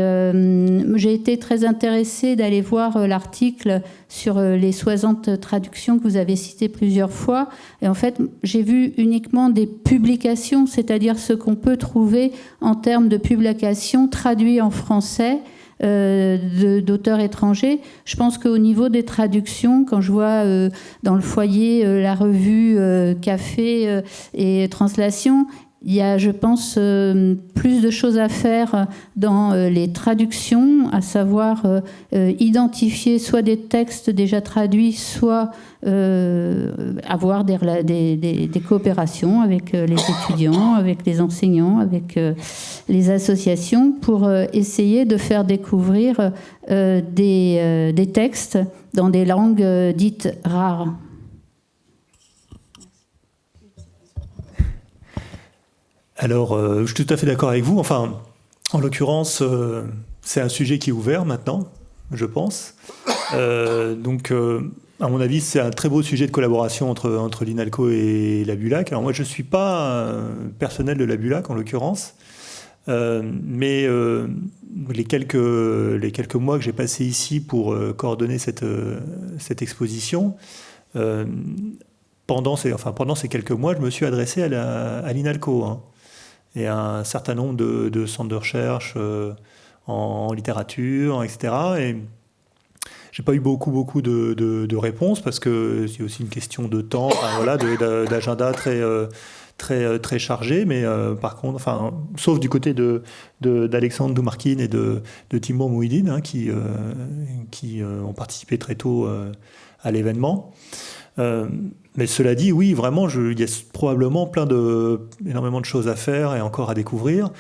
j'ai été très intéressée d'aller voir l'article sur les 60 traductions que vous avez citées plusieurs fois. Et en fait, j'ai vu uniquement des publications, c'est-à-dire ce qu'on peut trouver en termes de publications traduites en français euh, d'auteurs étrangers. Je pense qu'au niveau des traductions, quand je vois euh, dans le foyer euh, la revue Café et Translation, il y a, je pense, plus de choses à faire dans les traductions, à savoir identifier soit des textes déjà traduits, soit avoir des, coopérations avec les étudiants, avec les enseignants, avec les associations, pour essayer de faire découvrir des, textes dans des langues dites rares. Alors, euh, je suis tout à fait d'accord avec vous. Enfin, en l'occurrence, euh, c'est un sujet qui est ouvert maintenant, je pense. Euh, donc, à mon avis, c'est un très beau sujet de collaboration entre, entre l'INALCO et la BULAC. Alors moi, je ne suis pas personnel de la BULAC, en l'occurrence. mais les, quelques, les quelques mois que j'ai passés ici pour coordonner cette, cette exposition, pendant, ces, enfin, pendant ces quelques mois, je me suis adressé à l'INALCO. Hein et un certain nombre de, centres de recherche euh, en, littérature, etc. Et j'ai pas eu beaucoup, beaucoup de, réponses parce que c'est aussi une question de temps, voilà, d'agenda très, euh, très, euh, très chargé. Mais par contre, enfin, sauf du côté de, d'Alexandre Doumarkin et de, de Timur Mouhidine, hein, qui, qui ont participé très tôt à l'événement. Mais cela dit, oui, vraiment, il y a probablement plein de, énormément de choses à faire et encore à découvrir.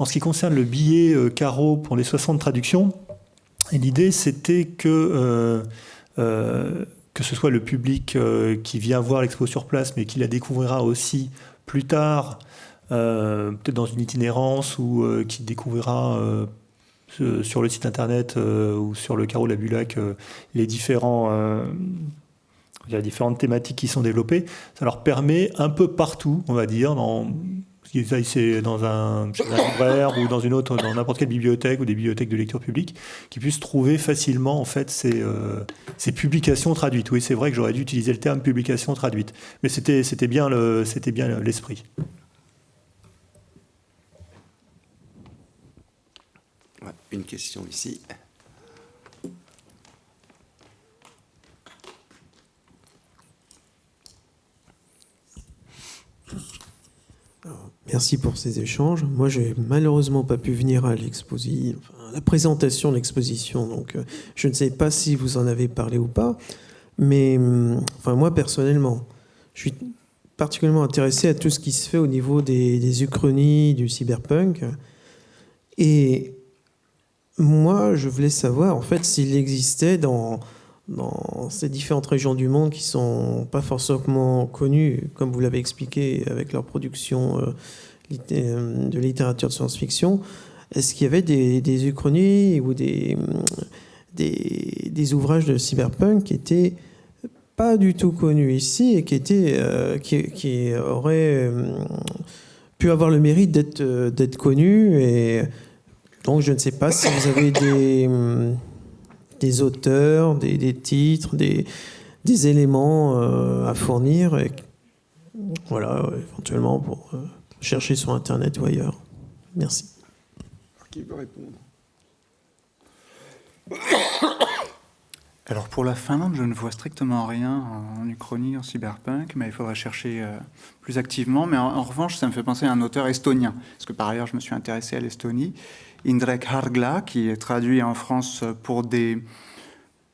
En ce qui concerne le billet euh, carreau pour les 60 traductions, l'idée c'était que, euh, euh, que ce soit le public qui vient voir l'expo sur place, mais qui la découvrira aussi plus tard, peut-être dans une itinérance ou qui découvrira sur le site internet ou sur le carreau de la Bulac les a différentes thématiques qui sont développées. Ça leur permet un peu partout, on va dire, dans, c'est dans un, libraire ou dans une autre, dans n'importe quelle bibliothèque ou des bibliothèques de lecture publique, qui puissent trouver facilement en fait ces, euh, publications traduites. Oui, c'est vrai que j'aurais dû utiliser le terme publication traduite, mais c'était bien c'était bien l'esprit. Une question ici. Merci pour ces échanges. Moi, j'ai malheureusement pas pu venir à la présentation de l'exposition, donc euh, je ne sais pas si vous en avez parlé ou pas. Mais hum, enfin, moi, personnellement, je suis particulièrement intéressé à tout ce qui se fait au niveau des, des uchronies, du cyberpunk. Et moi, je voulais savoir, en fait, s'il existait dans, dans ces différentes régions du monde qui sont pas forcément connues, comme vous l'avez expliqué, avec leur production euh, euh, de littérature de science-fiction, est-ce qu'il y avait des, des uchronies ou des, des, des, ouvrages de cyberpunk qui étaient pas du tout connus ici et qui, étaient, euh, qui, qui, auraient pu avoir le mérite d'être d'être connus et donc je ne sais pas si vous avez des, des auteurs, des, des titres, des, des éléments euh, à fournir. Et, voilà, éventuellement pour euh, chercher sur Internet ou ailleurs. Merci. Qui veut répondre? Alors pour la Finlande, je ne vois strictement rien en Uchronie, en cyberpunk, mais il faudra chercher euh, plus activement. Mais en, en, revanche, ça me fait penser à un auteur estonien, parce que par ailleurs, je me suis intéressé à l'Estonie. Indrek Hargla, qui est traduit en France pour des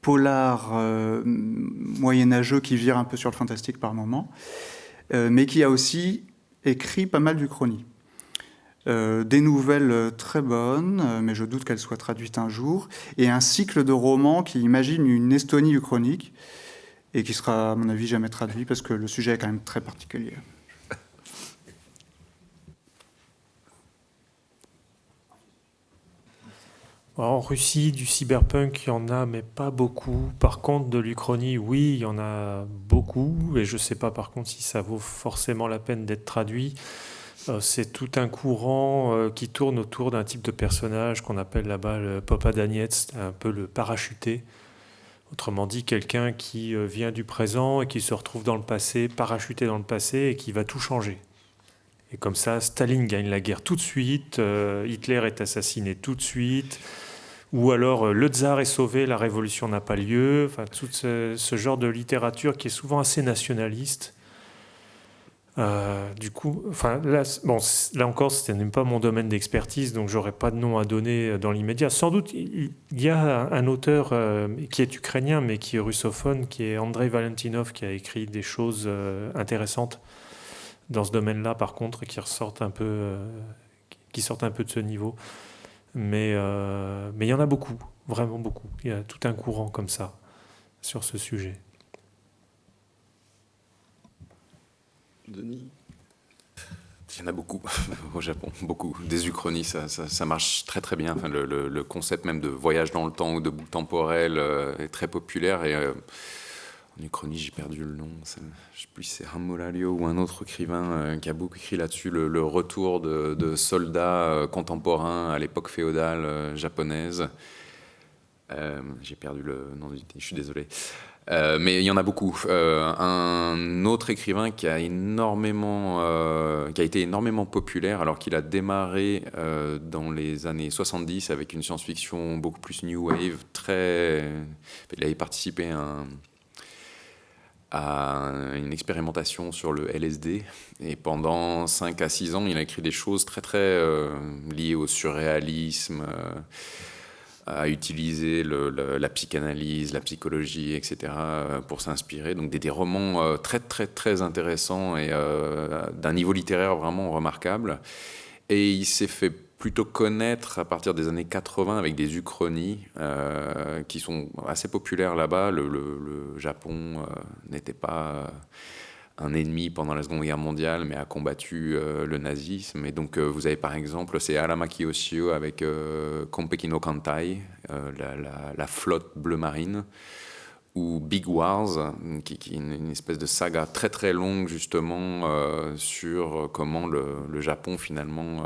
polars euh, moyenâgeux qui virent un peu sur le fantastique par moment, euh, mais qui a aussi écrit pas mal d'Uchronie. Euh, des nouvelles très bonnes, euh, mais je doute qu'elles soient traduites un jour, et un cycle de romans qui imagine une Estonie uchronique, et qui sera, à mon avis, jamais traduit, parce que le sujet est quand même très particulier. En Russie, du cyberpunk, il y en a, mais pas beaucoup. Par contre, de l'Uchronie, oui, il y en a beaucoup. Et je ne sais pas, par contre, si ça vaut forcément la peine d'être traduit. Euh, c'est tout un courant euh, qui tourne autour d'un type de personnage qu'on appelle là-bas le Popadanietz, un peu le parachuté. Autrement dit, quelqu'un qui euh, vient du présent et qui se retrouve dans le passé, parachuté dans le passé et qui va tout changer. Et comme ça, Staline gagne la guerre tout de suite, Hitler est assassiné tout de suite, ou alors le tsar est sauvé, la révolution n'a pas lieu. Enfin, tout ce, genre de littérature qui est souvent assez nationaliste euh, du coup, enfin, là, bon, là encore, ce n'est pas mon domaine d'expertise, donc j'aurais pas de nom à donner euh, dans l'immédiat. Sans doute, il y a un auteur euh, qui est ukrainien, mais qui est russophone, qui est Andrei Valentinov, qui a écrit des choses euh, intéressantes dans ce domaine-là, par contre, qui ressortent un peu, euh, qui sortent un peu de ce niveau. Mais, euh, mais il y en a beaucoup, vraiment beaucoup. Il y a tout un courant comme ça sur ce sujet. Denis? Il y en a beaucoup (laughs) au Japon, beaucoup. Des uchronies, ça, ça, marche très très bien. Enfin, le, le, concept même de voyage dans le temps ou de bout temporel euh, est très populaire. Et euh, en uchronie, j'ai perdu le nom. Je ne sais plus si c'est Hamolalio ou un autre écrivain euh, qui a beaucoup écrit là-dessus. Le, retour de, soldats euh, contemporains à l'époque féodale euh, japonaise. j'ai perdu le nom je suis désolé. Mais il y en a beaucoup. Un autre écrivain qui a été énormément populaire, alors qu'il a démarré dans les années 70 avec une science-fiction beaucoup plus new wave. Très, il avait participé à, un, à, une expérimentation sur le LSD et pendant 5 à 6 ans, il a écrit des choses très très euh, liées au surréalisme à utiliser la psychanalyse, la psychologie, etc. pour s'inspirer. Donc des, des, romans euh, très très très intéressants et euh, d'un niveau littéraire vraiment remarquable. Et il s'est fait plutôt connaître à partir des années 80 avec des uchronies euh, qui sont assez populaires là-bas. Le, le, Japon euh, n'était pas un ennemi pendant la Seconde Guerre mondiale, mais a combattu euh, le nazisme. Et donc, euh, vous avez par exemple, c'est Aramaki Oshio avec euh, Kompeki no Kantai, euh, la, flotte bleu marine, ou Big Wars, qui, est une, espèce de saga très très longue justement euh, sur comment le, le, Japon finalement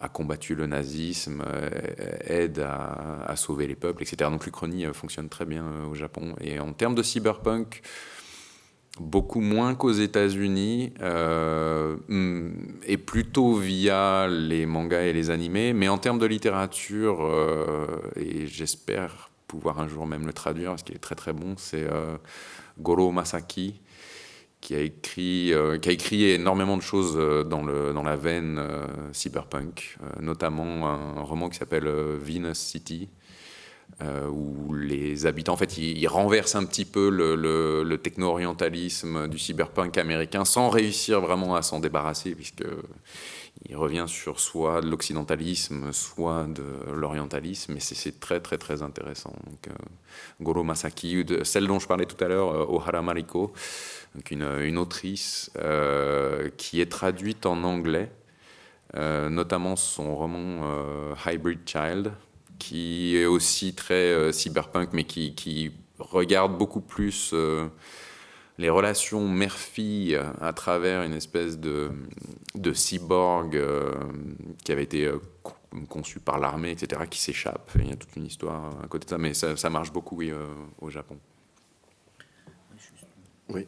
a combattu le nazisme, aide à, sauver les peuples, etc. Donc l'Uchronie fonctionne très bien au Japon. Et en termes de cyberpunk, beaucoup moins qu'aux États-Unis euh, et plutôt via les mangas et les animés. Mais en termes de littérature, euh, et j'espère pouvoir un jour même le traduire parce qu'il est très très bon, c'est euh, Goro Masaki qui a écrit euh, qui a écrit énormément de choses euh, dans le dans la veine euh, cyberpunk, notamment un roman qui s'appelle Venus City où les habitants, en fait, ils, renversent un petit peu le, techno-orientalisme du cyberpunk américain sans réussir vraiment à s'en débarrasser, puisqu'il revient sur soit de l'occidentalisme, soit de l'orientalisme, et c'est très très très intéressant. Donc, Goro Masaki, celle dont je parlais tout à l'heure, Ohara Mariko, une, une, autrice qui est traduite en anglais, notamment son roman Hybrid Child, qui est aussi très euh, cyberpunk, mais qui, regarde beaucoup plus euh, les relations mère-fille à travers une espèce de, cyborg euh, qui avait été conçu par l'armée, etc., qui s'échappe. Il y a toute une histoire à côté de ça, mais ça, marche beaucoup oui, au Japon. Oui.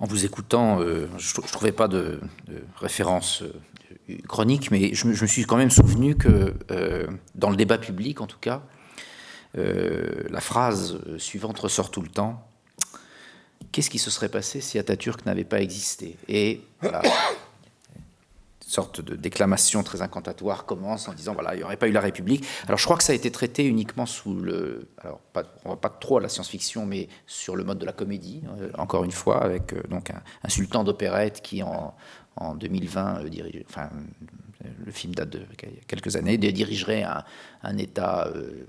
En vous écoutant, je ne trouvais pas de, référence chronique, mais je, me suis quand même souvenu que euh, dans le débat public, en tout cas, euh, la phrase suivante ressort tout le temps. Qu'est-ce qui se serait passé si Atatürk n'avait pas existé? Et voilà, sorte de déclamation très incantatoire commence en disant voilà, il n'y aurait pas eu la République. Alors je crois que ça a été traité uniquement sous le. Alors pas, on va pas trop à la science-fiction, mais sur le mode de la comédie, euh, encore une fois, avec donc un, un sultan d'opérette qui en, en 2020, euh, dirige, enfin, le film date de quelques années, dirigerait un, État euh,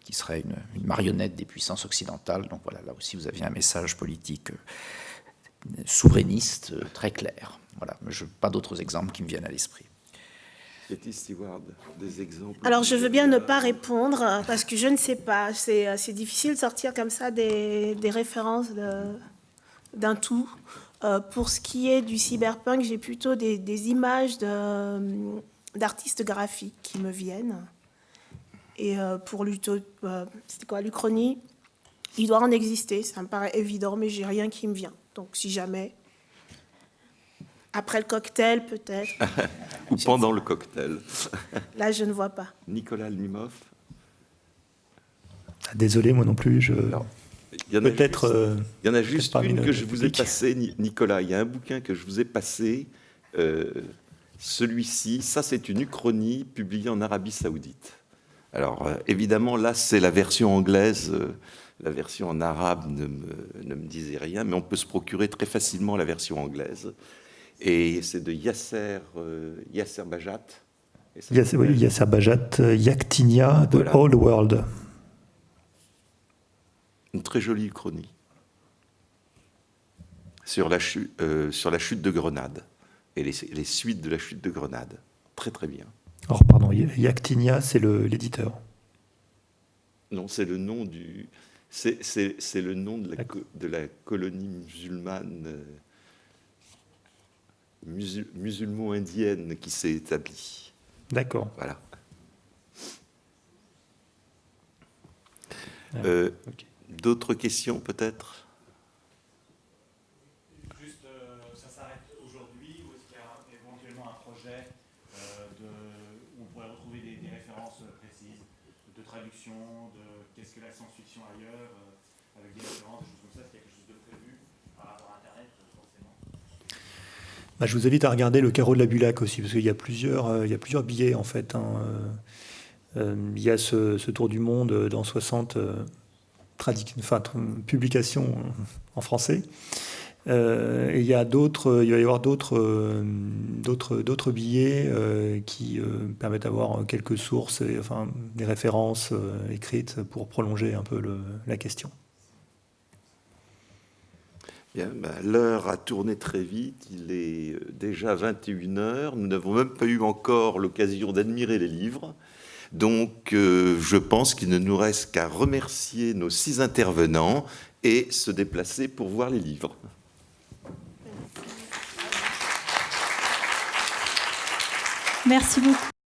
qui serait une, marionnette des puissances occidentales. Donc voilà, là aussi vous aviez un message politique euh, souverainiste très clair. Voilà, je, pas d'autres exemples qui me viennent à l'esprit. Stewart, des exemples Alors, je veux bien ne pas répondre parce que je ne sais pas. C'est difficile de sortir comme ça des, des références d'un tout. Euh, pour ce qui est du cyberpunk, j'ai plutôt des, images d'artistes graphiques qui me viennent. Et euh, pour euh, quoi, l'Uchronie, il doit en exister, ça me paraît évident, mais j'ai rien qui me vient. Donc si jamais, après le cocktail peut-être. (laughs) Ou pendant le cocktail. (laughs) Là, je ne vois pas. Nicolas Limov. Ah, désolé, moi non plus, je... Il y en a Peut-être. Euh, il y en a juste une que je vous ai passée, Nicolas. Il y a un bouquin que je vous ai passé. Euh, celui-ci, ça c'est une uchronie publiée en Arabie Saoudite. Alors euh, évidemment, là c'est la version anglaise. la version en arabe ne me, ne me, disait rien, mais on peut se procurer très facilement la version anglaise. Et c'est de Yasser, Yasser Bajat. Yasser, oui, Yasser Bajat, Yaktinia, The Old World. Une très jolie uchronie sur la, chute, euh, sur la chute de Grenade et les, suites de la chute de Grenade. Très très bien. Alors pardon, Yaktinia, c'est l'éditeur. Non, c'est le nom du. C'est le nom de la, de la colonie musulmane, euh, musulman-indienne qui s'est établie. D'accord. Voilà. Ah, euh, D'autres questions peut-être Juste, euh, ça s'arrête aujourd'hui ou est-ce qu'il y a éventuellement un projet euh, de, où on pourrait retrouver des, références précises de traduction, de qu'est-ce que la science-fiction ailleurs, euh, avec des références, des choses comme ça, est-ce qu'il y a quelque chose de prévu par rapport à Internet forcément bah, Je vous invite à regarder le carreau de la Bulac aussi, parce qu'il y, a plusieurs, plusieurs billets en fait. Hein, il y a ce, tour du monde dans 60 enfin, publication en français. Euh, il y a d'autres, il va y avoir d'autres, euh, billets euh, qui permettent d'avoir quelques sources, et, enfin des références écrites pour prolonger un peu la question. Ben, l'heure a tourné très vite, il est déjà 21 heures, nous n'avons même pas eu encore l'occasion d'admirer les livres. Donc, euh, je pense qu'il ne nous reste qu'à remercier nos six intervenants et se déplacer pour voir les livres. Merci beaucoup.